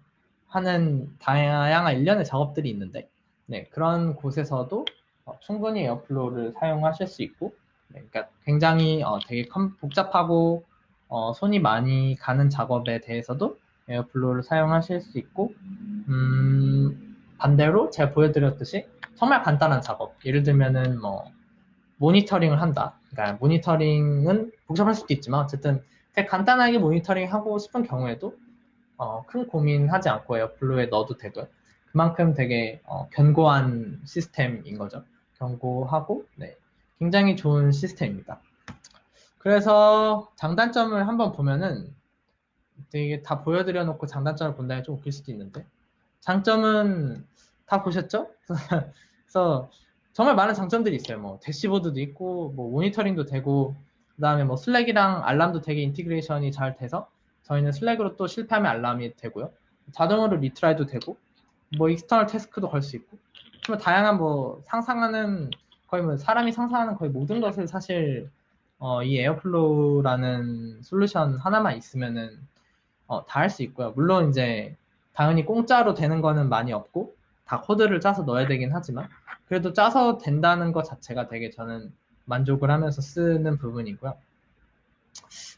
하는 다양한 일련의 작업들이 있는데 네, 그런 곳에서도 어, 충분히 Airflow를 사용하실 수 있고 네, 그러니까 굉장히 어, 되게 컴, 복잡하고 어, 손이 많이 가는 작업에 대해서도 Airflow를 사용하실 수 있고 음, 반대로 제가 보여드렸듯이 정말 간단한 작업. 예를 들면은 뭐 모니터링을 한다. 그러니까 모니터링은 복잡할 수도 있지만 어쨌든 되게 간단하게 모니터링 하고 싶은 경우에도 어, 큰 고민하지 않고 Airflow에 넣어도 되고요. 그만큼 되게 어, 견고한 시스템인 거죠 견고하고 네, 굉장히 좋은 시스템입니다 그래서 장단점을 한번 보면은 되게 다 보여드려 놓고 장단점을 본다면 좀 웃길 수도 있는데 장점은 다 보셨죠? 그래서 정말 많은 장점들이 있어요. 뭐 대시보드도 있고 뭐 모니터링도 되고 그다음에 뭐 Slack이랑 알람도 되게 integration이 잘 돼서 저희는 Slack으로 또 실패하면 알람이 되고요. 자동으로 retry도 되고 뭐 external task도 걸 수 있고 정말 다양한 뭐 상상하는 거의 뭐 사람이 상상하는 거의 모든 것을 사실 어, 이 Airflow라는 솔루션 하나만 있으면은 어, 다 할 수 있고요. 물론 이제 당연히 공짜로 되는 거는 많이 없고 다 코드를 짜서 넣어야 되긴 하지만 그래도 짜서 된다는 것 자체가 되게 저는 만족을 하면서 쓰는 부분이고요.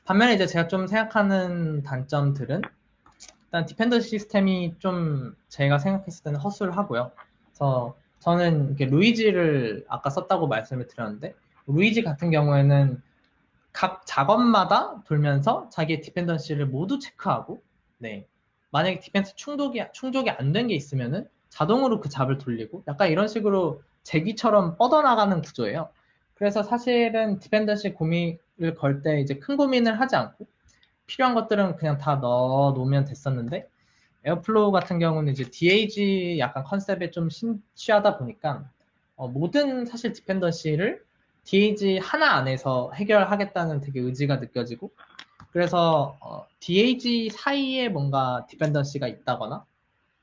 반면에 이제 제가 좀 생각하는 단점들은 일단 디펜더 시스템이 좀 제가 생각했을 때는 허술을 하고요. 그래서 저는 루이지를 아까 썼다고 말씀을 드렸는데 루이지 같은 경우에는 각 작업마다 돌면서 자기의 dependency를 모두 체크하고 네 만약에 dependency 충족이 충족이 안 된 게 있으면은 자동으로 그 job을 돌리고 약간 이런 식으로 재귀처럼 뻗어나가는 구조예요. 그래서 사실은 dependency 고민을 걸 때 이제 큰 고민을 하지 않고 필요한 것들은 그냥 다 넣어 놓으면 됐었는데 Airflow 같은 경우는 이제 DAG 약간 컨셉에 좀 심취하다 보니까 어, 모든 사실 dependency를 DAG 하나 안에서 해결하겠다는 되게 의지가 느껴지고 그래서 어, DAG 사이에 뭔가 dependency가 있다거나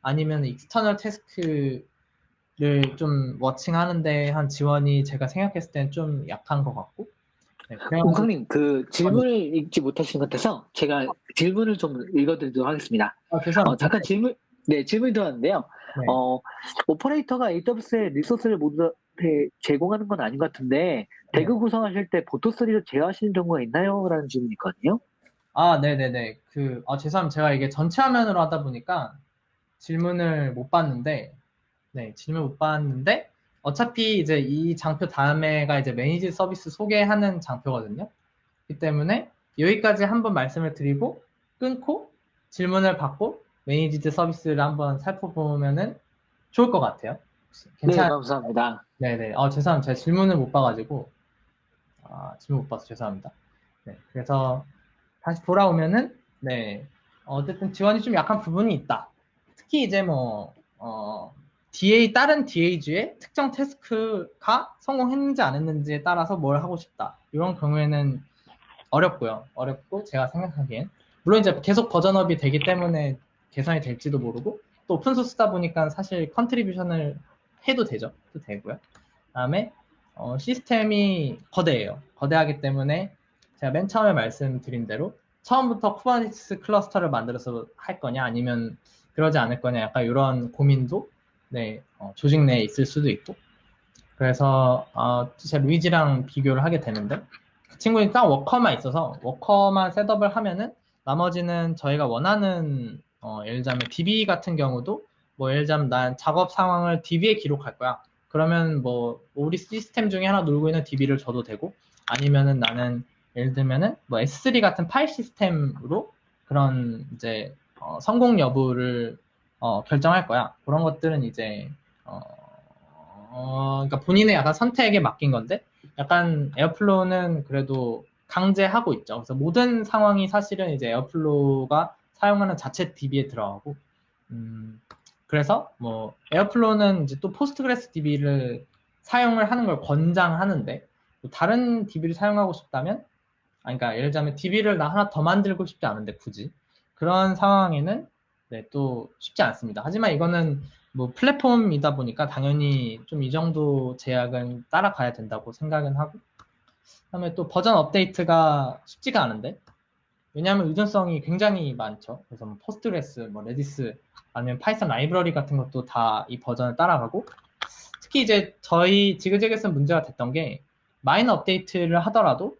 아니면 external task를 좀 watching하는데 한 지원이 제가 생각했을 때는 좀 약한 것 같고 네, 웅성님 그 질문을 읽지 못하신 것 같아서 제가 질문을 좀 읽어드리도록 하겠습니다. 아, 죄송합니다. 어, 잠깐 질문 네 질문이 들어왔는데요. 네. 어, 오퍼레이터가 AWS에 리소스를 모두 제공하는 건 아닌 것 같은데 대그 네. 구성하실 때 보토3를 제어하시는 경우가 있나요? 라는 질문이 있거든요. 아, 네네네. 그, 아, 죄송합니다. 제가 이게 전체 화면으로 하다 보니까 질문을 못 봤는데, 네, 질문 못 봤는데, 어차피 이제 이 장표 다음에가 이제 매니지 서비스 소개하는 장표거든요. 그렇기 때문에 여기까지 한번 말씀을 드리고, 끊고, 질문을 받고, 매니지드 서비스를 한번 살펴보면은 좋을 것 같아요. 괜찮... 네, 감사합니다. 네네. 어, 죄송합니다. 제가 질문을 못 봐가지고, 아, 질문 못 봐서 죄송합니다. 네, 그래서 다시 돌아오면은, 네, 어쨌든 지원이 좀 약한 부분이 있다. 특히 이제 뭐, 어, DA, 다른 DAG의 특정 태스크가 성공했는지 안 했는지에 따라서 뭘 하고 싶다. 이런 경우에는 어렵고요. 어렵고, 제가 생각하기엔. 물론 이제 계속 버전업이 되기 때문에 개선이 될지도 모르고, 또 오픈 소스다 보니까 사실 contribution을 해도 되죠. 또 되고요. 다음에 어, 시스템이 거대해요. 거대하기 때문에 제가 맨 처음에 말씀드린 대로 처음부터 Kubernetes cluster를 만들어서 할 거냐 아니면 그러지 않을 거냐 약간 이런 고민도 네, 어, 조직 내에 있을 수도 있고 그래서 어, 제가 루이지랑 비교를 하게 되는데 그 친구는 딱 워커만 있어서 워커만 셋업을 하면은 나머지는 저희가 원하는 어, 예를 들자면 DB 같은 경우도 뭐 예를 들자면 난 작업 상황을 DB에 기록할 거야. 그러면 뭐 우리 시스템 중에 하나 놀고 있는 DB를 줘도 되고 아니면은 나는 예를 들면은 뭐 S3 같은 파일 시스템으로 그런 이제 어, 성공 여부를 어, 결정할 거야. 그런 것들은 이제 어, 어, 그러니까 본인의 약간 선택에 맡긴 건데 약간 Airflow는 그래도 강제하고 있죠. 그래서 모든 상황이 사실은 이제 Airflow가 사용하는 자체 DB에 들어가고 음, 그래서 뭐 Airflow는 이제 또 Postgres DB를 사용을 하는 걸 권장하는데 다른 DB를 사용하고 싶다면 아니 그러니까 예를 들자면 DB를 나 하나 더 만들고 싶지 않은데 굳이 그런 상황에는 네, 또 쉽지 않습니다. 하지만 이거는 뭐 플랫폼이다 보니까 당연히 좀 이 정도 제약은 따라가야 된다고 생각은 하고 그다음에 또 버전 업데이트가 쉽지가 않은데 왜냐하면 의존성이 굉장히 많죠. 그래서 뭐 Postgres, 뭐 Redis, 아니면 Python 라이브러리 같은 것도 다 이 버전을 따라가고 특히 이제 저희 지그재그에서 문제가 됐던 게 minor update를 하더라도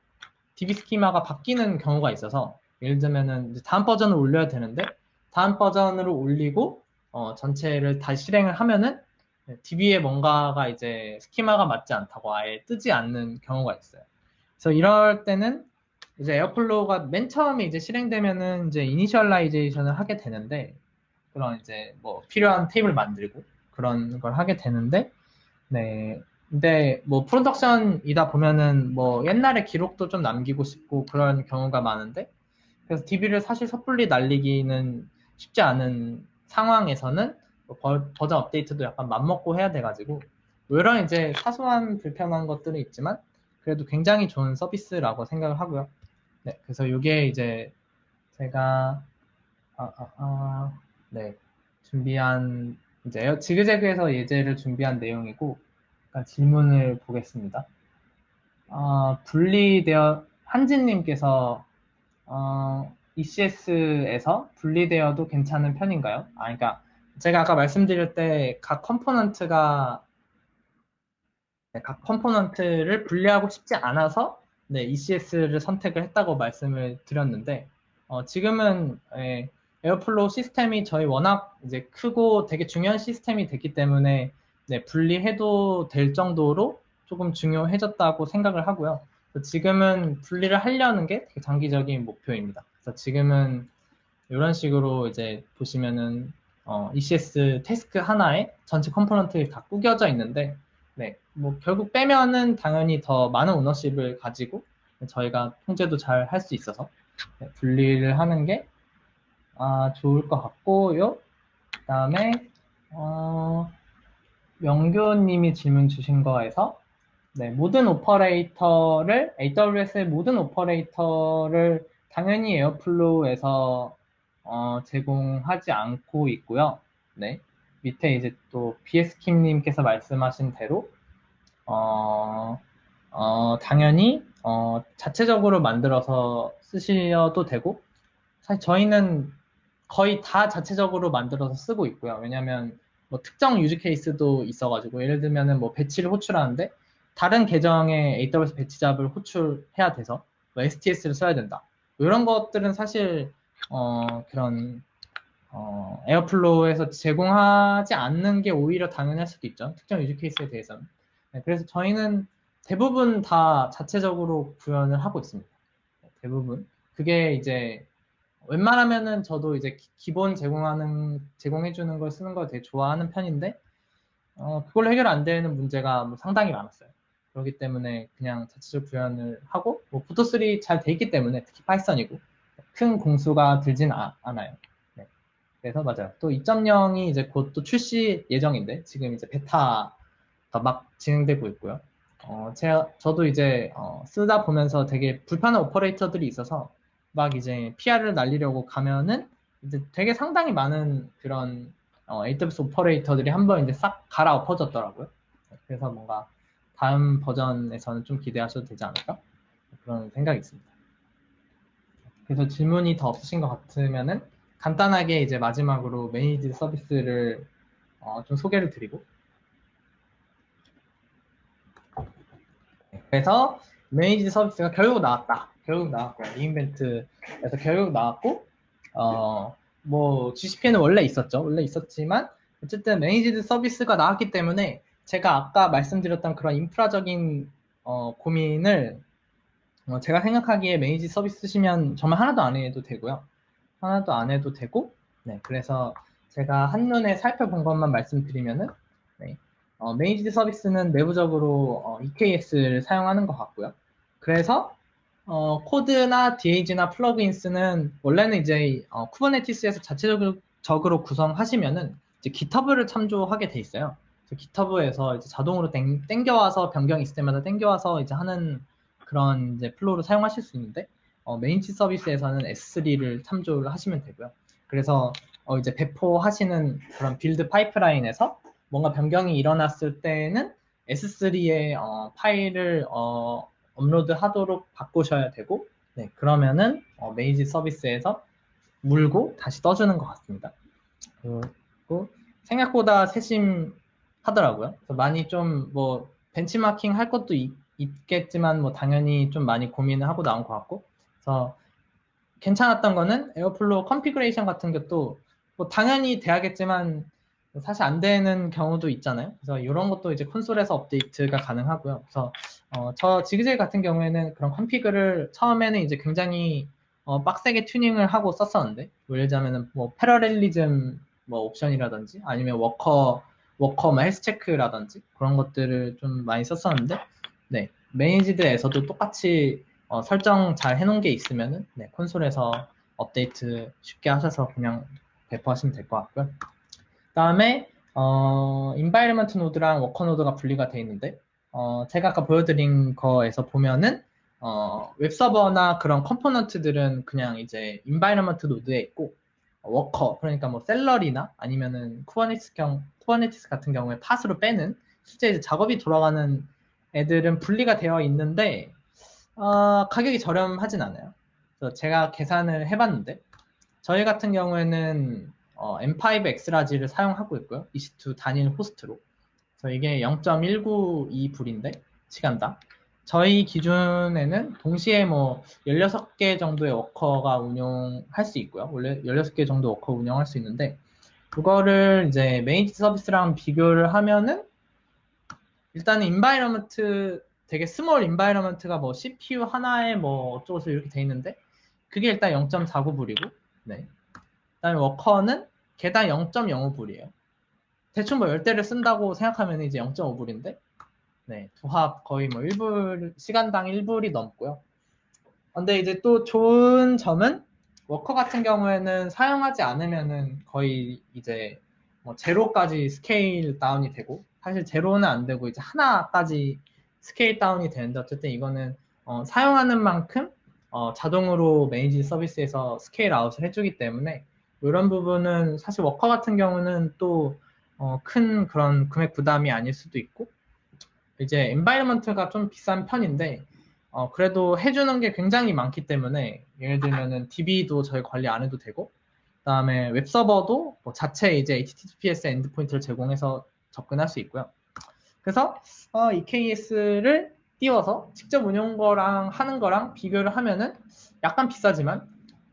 DB schema가 바뀌는 경우가 있어서 예를 들면은 다음 버전을 올려야 되는데 다음 버전으로 올리고 어, 전체를 다시 실행을 하면은 DB에 뭔가가 이제 schema가 맞지 않다고 아예 뜨지 않는 경우가 있어요. 그래서 이럴 때는 이제 Airflow가 맨 처음에 이제 실행되면은 이제 initialization을 하게 되는데 그런 이제 뭐 필요한 테이블 만들고 그런 걸 하게 되는데 네 근데 뭐 프로덕션이다 보면은 뭐 옛날에 기록도 좀 남기고 싶고 그런 경우가 많은데 그래서 DB를 사실 섣불리 날리기는 쉽지 않은 상황에서는 뭐 버전 업데이트도 약간 맘먹고 해야 돼가지고 뭐 이런 이제 사소한 불편한 것들은 있지만 그래도 굉장히 좋은 서비스라고 생각을 하고요. 네, 그래서 이게 이제 제가 아, 아, 아, 네 준비한 이제 지그재그에서 예제를 준비한 내용이고 질문을 보겠습니다. 어, 분리되어 한진님께서 어, ECS에서 분리되어도 괜찮은 편인가요? 아, 그러니까 제가 아까 말씀드릴 때 각 component가 네, 각 component를 분리하고 싶지 않아서 네, ECS를 선택을 했다고 말씀을 드렸는데 어, 지금은 예, Airflow 시스템이 저희 워낙 이제 크고 되게 중요한 시스템이 됐기 때문에 네, 분리해도 될 정도로 조금 중요해졌다고 생각을 하고요. 지금은 분리를 하려는 게 되게 장기적인 목표입니다. 그래서 지금은 이런 식으로 이제 보시면은 어, ECS task 하나에 전체 component가 다 꾸겨져 있는데 네, 뭐 결국 빼면은 당연히 더 많은 ownership을 가지고 저희가 통제도 잘 할 수 있어서 네, 분리를 하는 게 아, 좋을 것 같고요. 그 다음에 어, 명교님이 질문 주신 거에서 네, 모든 operator를 AWS의 모든 operator를 당연히 Airflow에서 어, 제공하지 않고 있고요. 네, 밑에 이제 또 BS킴님께서 말씀하신 대로 어, 어, 당연히 어, 자체적으로 만들어서 쓰셔도 되고 사실 저희는 거의 다 자체적으로 만들어서 쓰고 있고요. 왜냐하면 뭐 특정 use case도 있어가지고 예를 들면은 뭐 batch를 호출하는데 다른 계정에 AWS 배치 잡을 호출해야 돼서 뭐 STS를 써야 된다. 뭐 이런 것들은 사실 어 그런 어 Airflow에서 제공하지 않는 게 오히려 당연할 수도 있죠. 특정 use case에 대해서는. 네, 그래서 저희는 대부분 다 자체적으로 구현을 하고 있습니다. 대부분. 그게 이제 웬만하면은 저도 이제 기본 제공하는 제공해주는 걸 쓰는 걸 되게 좋아하는 편인데 어, 그걸로 해결 안 되는 문제가 뭐 상당히 많았어요. 그렇기 때문에 그냥 자체적 구현을 하고 뭐 부터3 잘 돼 있기 때문에 특히 파이썬이고 큰 공수가 들진 아, 않아요. 네. 그래서 맞아요. 또 2.0이 이제 곧 또 출시 예정인데 지금 이제 베타가 막 진행되고 있고요. 어, 제가 저도 이제 어, 쓰다 보면서 되게 불편한 오퍼레이터들이 있어서 막 이제 PR을 날리려고 가면은 이제 되게 상당히 많은 그런 어, AWS 오퍼레이터들이 한번 이제 싹 갈아 엎어졌더라고요. 그래서 뭔가 다음 버전에서는 좀 기대하셔도 되지 않을까? 그런 생각이 있습니다. 그래서 질문이 더 없으신 것 같으면은 간단하게 이제 마지막으로 매니지 서비스를 어, 좀 소개를 드리고 그래서 매니지 서비스가 결국 나왔다. 결국 나왔고요. 리인벤트에서 결국 나왔고 어 뭐 GCP는 원래 있었죠. 원래 있었지만 어쨌든 매니지드 서비스가 나왔기 때문에 제가 아까 말씀드렸던 그런 인프라적인 어, 고민을 어, 제가 생각하기에 매니지 서비스 쓰시면 정말 하나도 안 해도 되고요. 하나도 안 해도 되고 네 그래서 제가 한눈에 살펴본 것만 말씀드리면은 네, 어, managed 서비스는 내부적으로 어, EKS를 사용하는 것 같고요. 그래서 어, 코드나 DAG나 plugins는 원래는 이제 어, Kubernetes에서 자체적으로 구성하시면은 이제 GitHub를 참조하게 돼 있어요. GitHub에서 이제 자동으로 땡, 땡겨와서 변경이 있을 때마다 땡겨와서 이제 하는 그런 이제 flow를 사용하실 수 있는데 어, managed 서비스에서는 S3를 참조를 하시면 되고요. 그래서 어, 이제 배포하시는 그런 build 파이프라인에서 뭔가 변경이 일어났을 때는 S3의 어, 파일을 어, 업로드 하도록 바꾸셔야 되고 네, 그러면은 어, 메이지 서비스에서 물고 다시 떠주는 것 같습니다. 그리고 생각보다 세심 하더라고요. 그래서 많이 좀 뭐 벤치마킹 할 것도 있, 있겠지만 뭐 당연히 좀 많이 고민을 하고 나온 것 같고 그래서 괜찮았던 거는 Airflow configuration 같은 것도 뭐 당연히 돼야겠지만 사실 안 되는 경우도 있잖아요. 그래서 이런 것도 이제 콘솔에서 업데이트가 가능하고요. 그래서 어, 저 지그재그 같은 경우에는 그런 config를 처음에는 이제 굉장히 어, 빡세게 튜닝을 하고 썼었는데 뭐 예를 들자면은 뭐 parallelism 뭐 옵션이라든지 아니면 worker worker 뭐 health check라든지 그런 것들을 좀 많이 썼었는데 네 managed에서도 똑같이 어, 설정 잘 해놓은 게 있으면은 네, 콘솔에서 업데이트 쉽게 하셔서 그냥 배포하시면 될 것 같고요. 다음에 어, environment 노드랑 worker 노드가 분리가 되어 있는데 어, 제가 아까 보여드린 거에서 보면은 어, 웹서버나 그런 component들은 그냥 이제 environment 노드에 있고 worker 그러니까 뭐 Celery나 아니면은 Kubernetes 경 Kubernetes 같은 경우에 pod으로 빼는 실제 이제 작업이 돌아가는 애들은 분리가 되어 있는데 어, 가격이 저렴하진 않아요. 그래서 제가 계산을 해봤는데 저희 같은 경우에는 어, M5 xlarge를 사용하고 있고요. EC2 단일 호스트로. 그래서 이게 0.192불인데 시간당. 저희 기준에는 동시에 뭐 16개 정도의 worker가 운영할 수 있고요. 원래 16개 정도 워커 운영할 수 있는데 그거를 이제 managed 서비스랑 비교를 하면은 일단은 environment 되게 small environment가 뭐 CPU 하나에 뭐 어쩌고서 이렇게 돼 있는데 그게 일단 0.49불이고 네. 그다음에 워커는 개당 0.05불이에요. 대충 뭐 10대를 쓴다고 생각하면 이제 0.5불인데, 네, 두합 거의 뭐 1불, 시간당 1불이 넘고요. 근데 이제 또 좋은 점은 워커 같은 경우에는 사용하지 않으면은 거의 이제 뭐 제로까지 scale down이 되고, 사실 제로는 안 되고 이제 하나까지 scale down이 되는데 어쨌든 이거는 어, 사용하는 만큼 어, 자동으로 managed 서비스에서 scale out을 해주기 때문에 이런 부분은 사실 워커 같은 경우는 또큰 어, 그런 금액 부담이 아닐 수도 있고 이제 environment가 좀 비싼 편인데 어, 그래도 해주는 게 굉장히 많기 때문에 예를 들면은 DB도 저희 관리 안 해도 되고 그다음에 웹 서버도 뭐 자체 이제 HTTPS endpoint를 제공해서 접근할 수 있고요. 그래서 어, EKS를 띄워서 직접 운영 거랑 하는 거랑 비교를 하면은 약간 비싸지만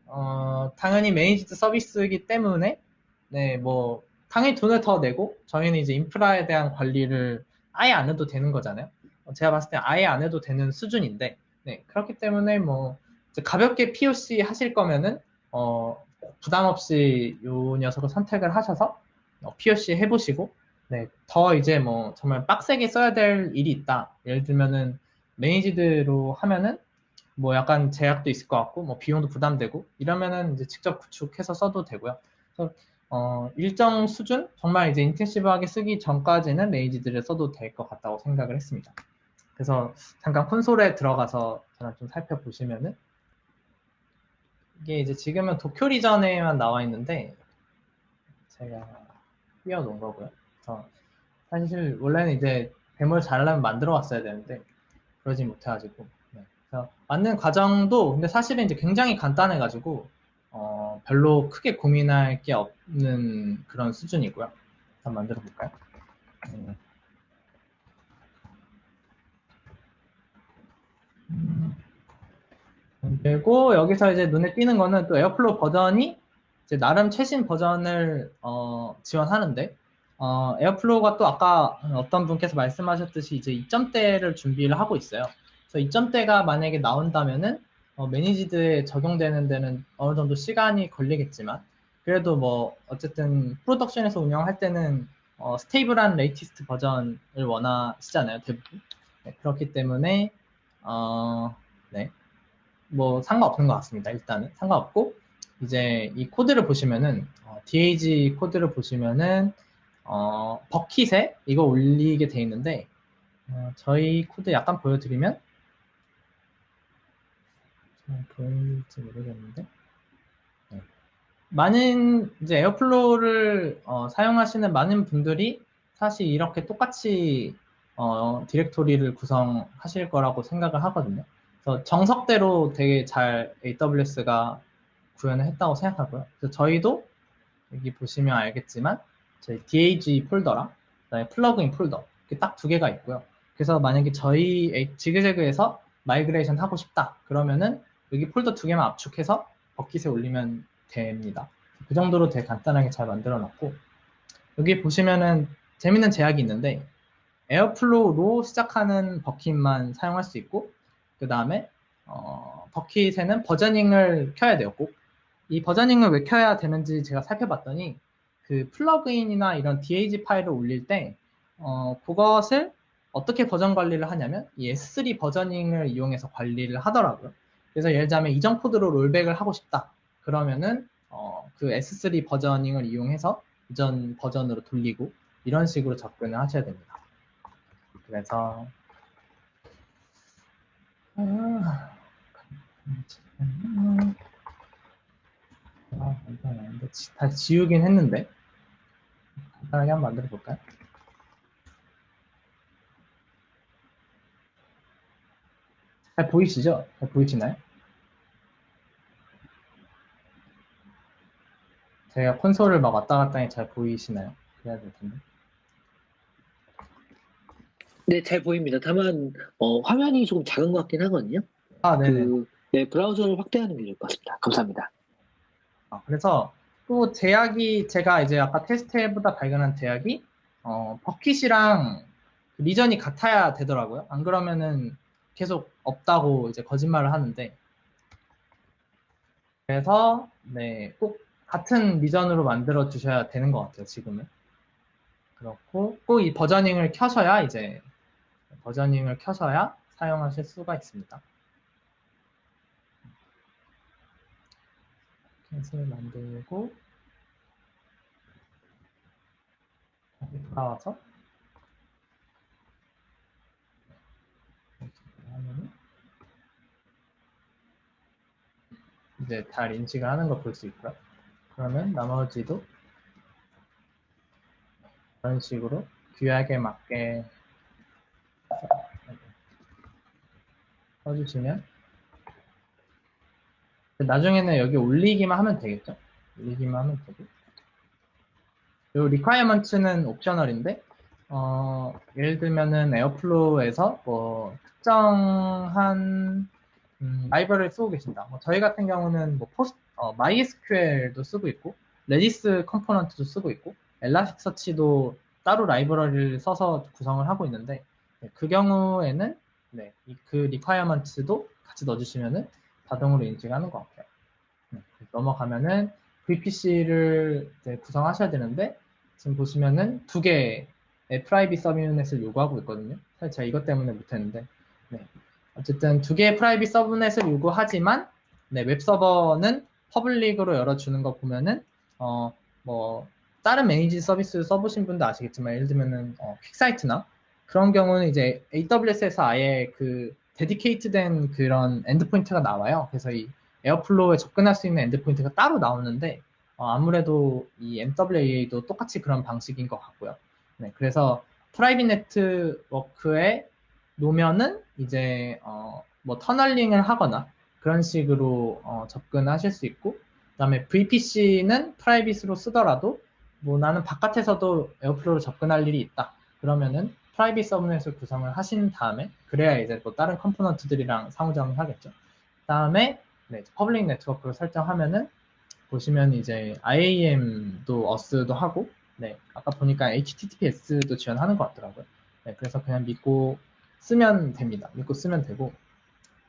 어, 당연히 managed 서비스이기 때문에 네, 뭐 당연히 돈을 더 내고 저희는 이제 인프라에 대한 관리를 아예 안 해도 되는 거잖아요. 어, 제가 봤을 때 아예 안 해도 되는 수준인데 네, 그렇기 때문에 뭐 가볍게 POC 하실 거면은 어, 부담 없이 요 녀석을 선택을 하셔서 어, POC 해보시고 네, 더 이제 뭐 정말 빡세게 써야 될 일이 있다. 예를 들면은 매니지드로 하면은 뭐 약간 제약도 있을 것 같고 뭐 비용도 부담되고 이러면은 이제 직접 구축해서 써도 되고요. 그래서 어, 일정 수준 정말 이제 인텐시브하게 쓰기 전까지는 레이지들을 써도 될 것 같다고 생각을 했습니다. 그래서 잠깐 콘솔에 들어가서 저는 좀 살펴보시면은 이게 이제 지금은 도쿄 리전에만 나와 있는데 제가 띄워놓은 거고요. 그래서 사실 원래는 이제 뱀을 잘하려면 만들어 왔어야 되는데 그러지 못해가지고 그래서 만든 과정도 근데 사실은 이제 굉장히 간단해가지고 어, 별로 크게 고민할 게 없는 그런 수준이고요. 한번 만들어 볼까요? 음. 그리고 여기서 이제 눈에 띄는 거는 또 Airflow 버전이 이제 나름 최신 버전을 어, 지원하는데 어, Airflow가 또 아까 어떤 분께서 말씀하셨듯이 이제 2점대를 준비를 하고 있어요. 그래서 2점대가 만약에 나온다면은 어, managed에 적용되는 데는 어느 정도 시간이 걸리겠지만 그래도 뭐 어쨌든 production에서 운영할 때는 어, stable한 latest 버전을 원하시잖아요 대부분 네, 그렇기 때문에 어, 네. 뭐 상관없는 것 같습니다 일단은 상관없고 이제 이 코드를 보시면은 어, DAG 코드를 보시면은 어, bucket에 이거 올리게 돼 있는데 어, 저희 코드 약간 보여드리면 보일지 모르겠는데. 네. 많은 이제 Airflow를 어, 사용하시는 많은 분들이 사실 이렇게 똑같이 어, 디렉토리를 구성하실 거라고 생각을 하거든요. 그래서 정석대로 되게 잘 AWS가 구현을 했다고 생각하고요. 그래서 저희도 여기 보시면 알겠지만 저희 DAG 폴더랑 그다음에 플러그인 폴더 이렇게 딱 두 개가 있고요. 그래서 만약에 저희 지그재그에서 migration 하고 싶다 그러면은 여기 폴더 두 개만 압축해서 버킷에 올리면 됩니다. 그 정도로 되게 간단하게 잘 만들어 놨고 여기 보시면은 재밌는 제약이 있는데 Airflow로 시작하는 버킷만 사용할 수 있고 그 다음에 어, 버킷에는 versioning을 켜야 돼요 꼭. 이 versioning을 왜 켜야 되는지 제가 살펴봤더니 그 플러그인이나 이런 DAG 파일을 올릴 때 어, 그것을 어떻게 버전 관리를 하냐면 이 S3 버저닝을 이용해서 관리를 하더라고요. 그래서 예를 들자면 이전 코드로 rollback을 하고 싶다. 그러면은 어, 그 S3 버저닝을 이용해서 이전 버전으로 돌리고 이런 식으로 접근을 하셔야 됩니다. 그래서 아, 아, 간단한데 다 지우긴 했는데 간단하게 한번 만들어 볼까요? 잘 보이시죠? 잘 보이시나요? 제가 콘솔을 막 왔다 갔다 하니 잘 보이시나요? 그래야 될 텐데. 네, 잘 보입니다. 다만 어, 화면이 조금 작은 것 같긴 하거든요. 아, 네네. 그, 네, 브라우저를 확대하는 게 좋을 것 같습니다. 감사합니다. 아, 그래서 또 제약이 제가 이제 아까 테스트해보다 발견한 제약이 어, 버킷이랑 리전이 같아야 되더라고요. 안 그러면은 계속 없다고 이제 거짓말을 하는데 그래서 네, 꼭 같은 리전으로 만들어 주셔야 되는 것 같아요, 지금은. 그렇고 꼭 이 버저닝을 켜셔야 이제 버저닝을 켜셔야 사용하실 수가 있습니다. 캔슬 만들고 다시 돌아와서 이제 달 인식을 하는 걸 볼 수 있고요. 그러면 나머지도 이런 식으로 규약에 맞게 써주시면 나중에는 여기 올리기만 하면 되겠죠? 올리기만 하면 되고 이 requirements는 optional인데 어, 예를 들면은 Airflow에서 뭐 특정한 음, 라이브러리를 쓰고 계신다. 뭐 저희 같은 경우는 뭐 포스, 어, MySQL도 쓰고 있고 Redis component도 쓰고 있고 Elasticsearch도 따로 라이브러리를 써서 구성을 하고 있는데 네, 그 경우에는 네, 그 requirements도 같이 넣어주시면은 자동으로 인식하는 것 같아요. 네, 넘어가면은 VPC를 구성하셔야 되는데 지금 보시면은 두 개의 private subnet을 요구하고 있거든요. 사실 제가 이것 때문에 못했는데 네. 어쨌든 두 개의 private subnet을 요구하지만 네, 웹 서버는 public으로 열어주는 거 보면은 어, 뭐 다른 managed 서비스 써보신 분도 아시겠지만 예를 들면은 어, QuickSight나 그런 경우는 이제 AWS에서 아예 그 dedicate된 그런 endpoint가 나와요. 그래서 이 Airflow에 접근할 수 있는 endpoint가 따로 나오는데 어, 아무래도 이 MWAA도 똑같이 그런 방식인 것 같고요. 네, 그래서 private 네트워크에 놓으면은 이제 어, 뭐 tunneling을 하거나 그런 식으로 어, 접근하실 수 있고 그다음에 VPC는 private으로 쓰더라도 뭐 나는 바깥에서도 Airflow로 접근할 일이 있다. 그러면은 private subnet을 구성을 하신 다음에 그래야 이제 또 다른 component들이랑 상호작용을 하겠죠. 다음에 네, public 네트워크를 설정하면은 보시면 이제 IAM도 어스도 하고 네, 아까 보니까 HTTPS도 지원하는 것 같더라고요. 네, 그래서 그냥 믿고 쓰면 됩니다. 믿고 쓰면 되고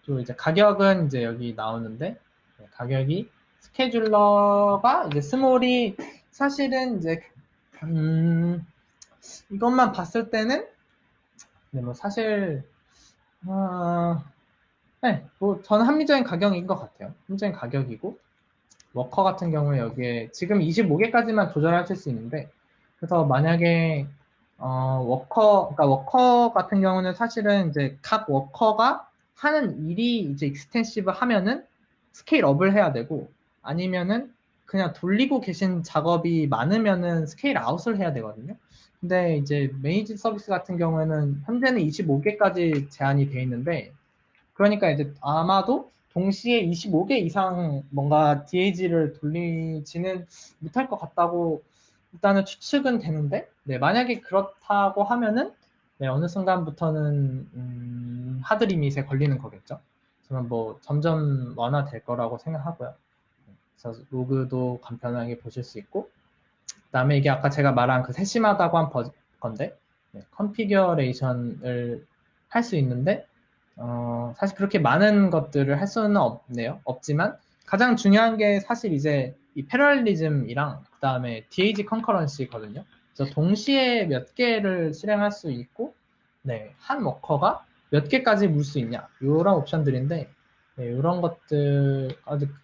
또 이제 가격은 이제 여기 나오는데 네, 가격이 스케줄러가 이제 스몰이 사실은 이제 음, 이것만 봤을 때는 네, 뭐 사실 어, 네, 뭐 저는 합리적인 가격인 것 같아요. 합리적인 가격이고 워커 같은 경우에 여기에 지금 25개까지만 조절하실 수 있는데 그래서 만약에 어, 워커, 그러니까 워커 같은 경우는 사실은 이제 각 워커가 하는 일이 이제 extensive 하면은 scale up을 해야 되고 아니면은 그냥 돌리고 계신 작업이 많으면은 scale out을 해야 되거든요. 근데 이제 managed 서비스 같은 경우에는 현재는 25개까지 제한이 돼 있는데 그러니까 이제 아마도 동시에 25개 이상 뭔가 DAG를 돌리지는 못할 것 같다고 일단은 추측은 되는데, 네, 만약에 그렇다고 하면은, 네, 어느 순간부터는, 음, 하드리밋에 걸리는 거겠죠. 저는 뭐 점점 완화될 거라고 생각하고요. 그래서 로그도 간편하게 보실 수 있고, 그 다음에 이게 아까 제가 말한 그 세심하다고 한 건데, 네, configuration을 할 수 있는데, 어, 사실 그렇게 많은 것들을 할 수는 없네요. 없지만, 가장 중요한 게 사실 이제 이 parallelism이랑 그 다음에 DAG concurrency거든요. 그래서 동시에 몇 개를 실행할 수 있고, 네, 한 워커가 몇 개까지 물 수 있냐, 이런 옵션들인데, 네, 이런 것들,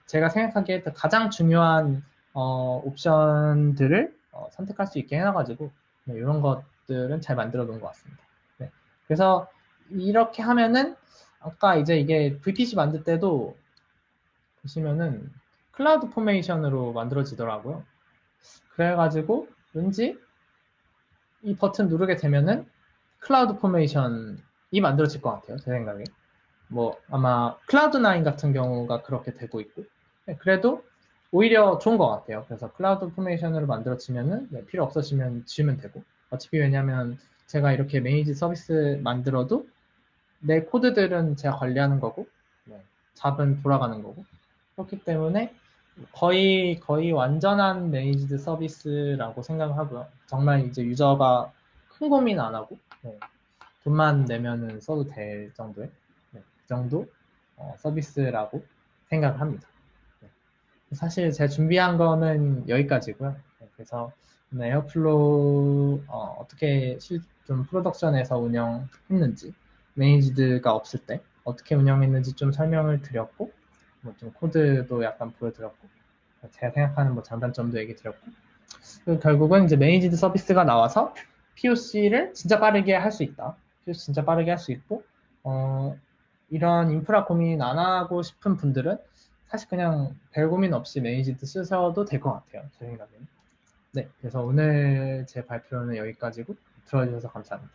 제가 생각하기에 가장 중요한 어, 옵션들을 어, 선택할 수 있게 해놔가지고, 네, 이런 것들은 잘 만들어 놓은 것 같습니다. 네, 그래서 이렇게 하면은, 아까 이제 이게 VPC 만들 때도 보시면은 CloudFormation으로 만들어지더라고요. 그래가지고 왠지 이 버튼 누르게 되면은 CloudFormation이 만들어질 것 같아요. 제 생각에. 뭐 아마 Cloud9 같은 경우가 그렇게 되고 있고 네, 그래도 오히려 좋은 것 같아요. 그래서 CloudFormation으로 만들어지면은 네, 필요 없어지면 지우면 되고 어차피 왜냐면 제가 이렇게 메이지 서비스 만들어도 내 코드들은 제가 관리하는 거고 네, job은 돌아가는 거고 그렇기 때문에 거의 거의 완전한 managed 서비스라고 생각하고요. 정말 이제 유저가 큰 고민 안 하고 네, 돈만 내면은 써도 될 정도의 네, 그 정도 어, 서비스라고 생각을 합니다. 네. 사실 제가 준비한 거는 여기까지고요. 네, 그래서 Airflow 어떻게 좀 production에서 운영했는지 managed가 없을 때 어떻게 운영했는지 좀 설명을 드렸고 뭐 좀 코드도 약간 보여드렸고 제가 생각하는 뭐 장단점도 얘기 드렸고 결국은 이제 managed 서비스가 나와서 POC를 진짜 빠르게 할 수 있다. POC 진짜 빠르게 할 수 있고 어, 이런 인프라 고민 안 하고 싶은 분들은 사실 그냥 별 고민 없이 매니지드 쓰셔도 될 것 같아요. 제 생각에는. 네, 그래서 오늘 제 발표는 여기까지고 들어주셔서 감사합니다.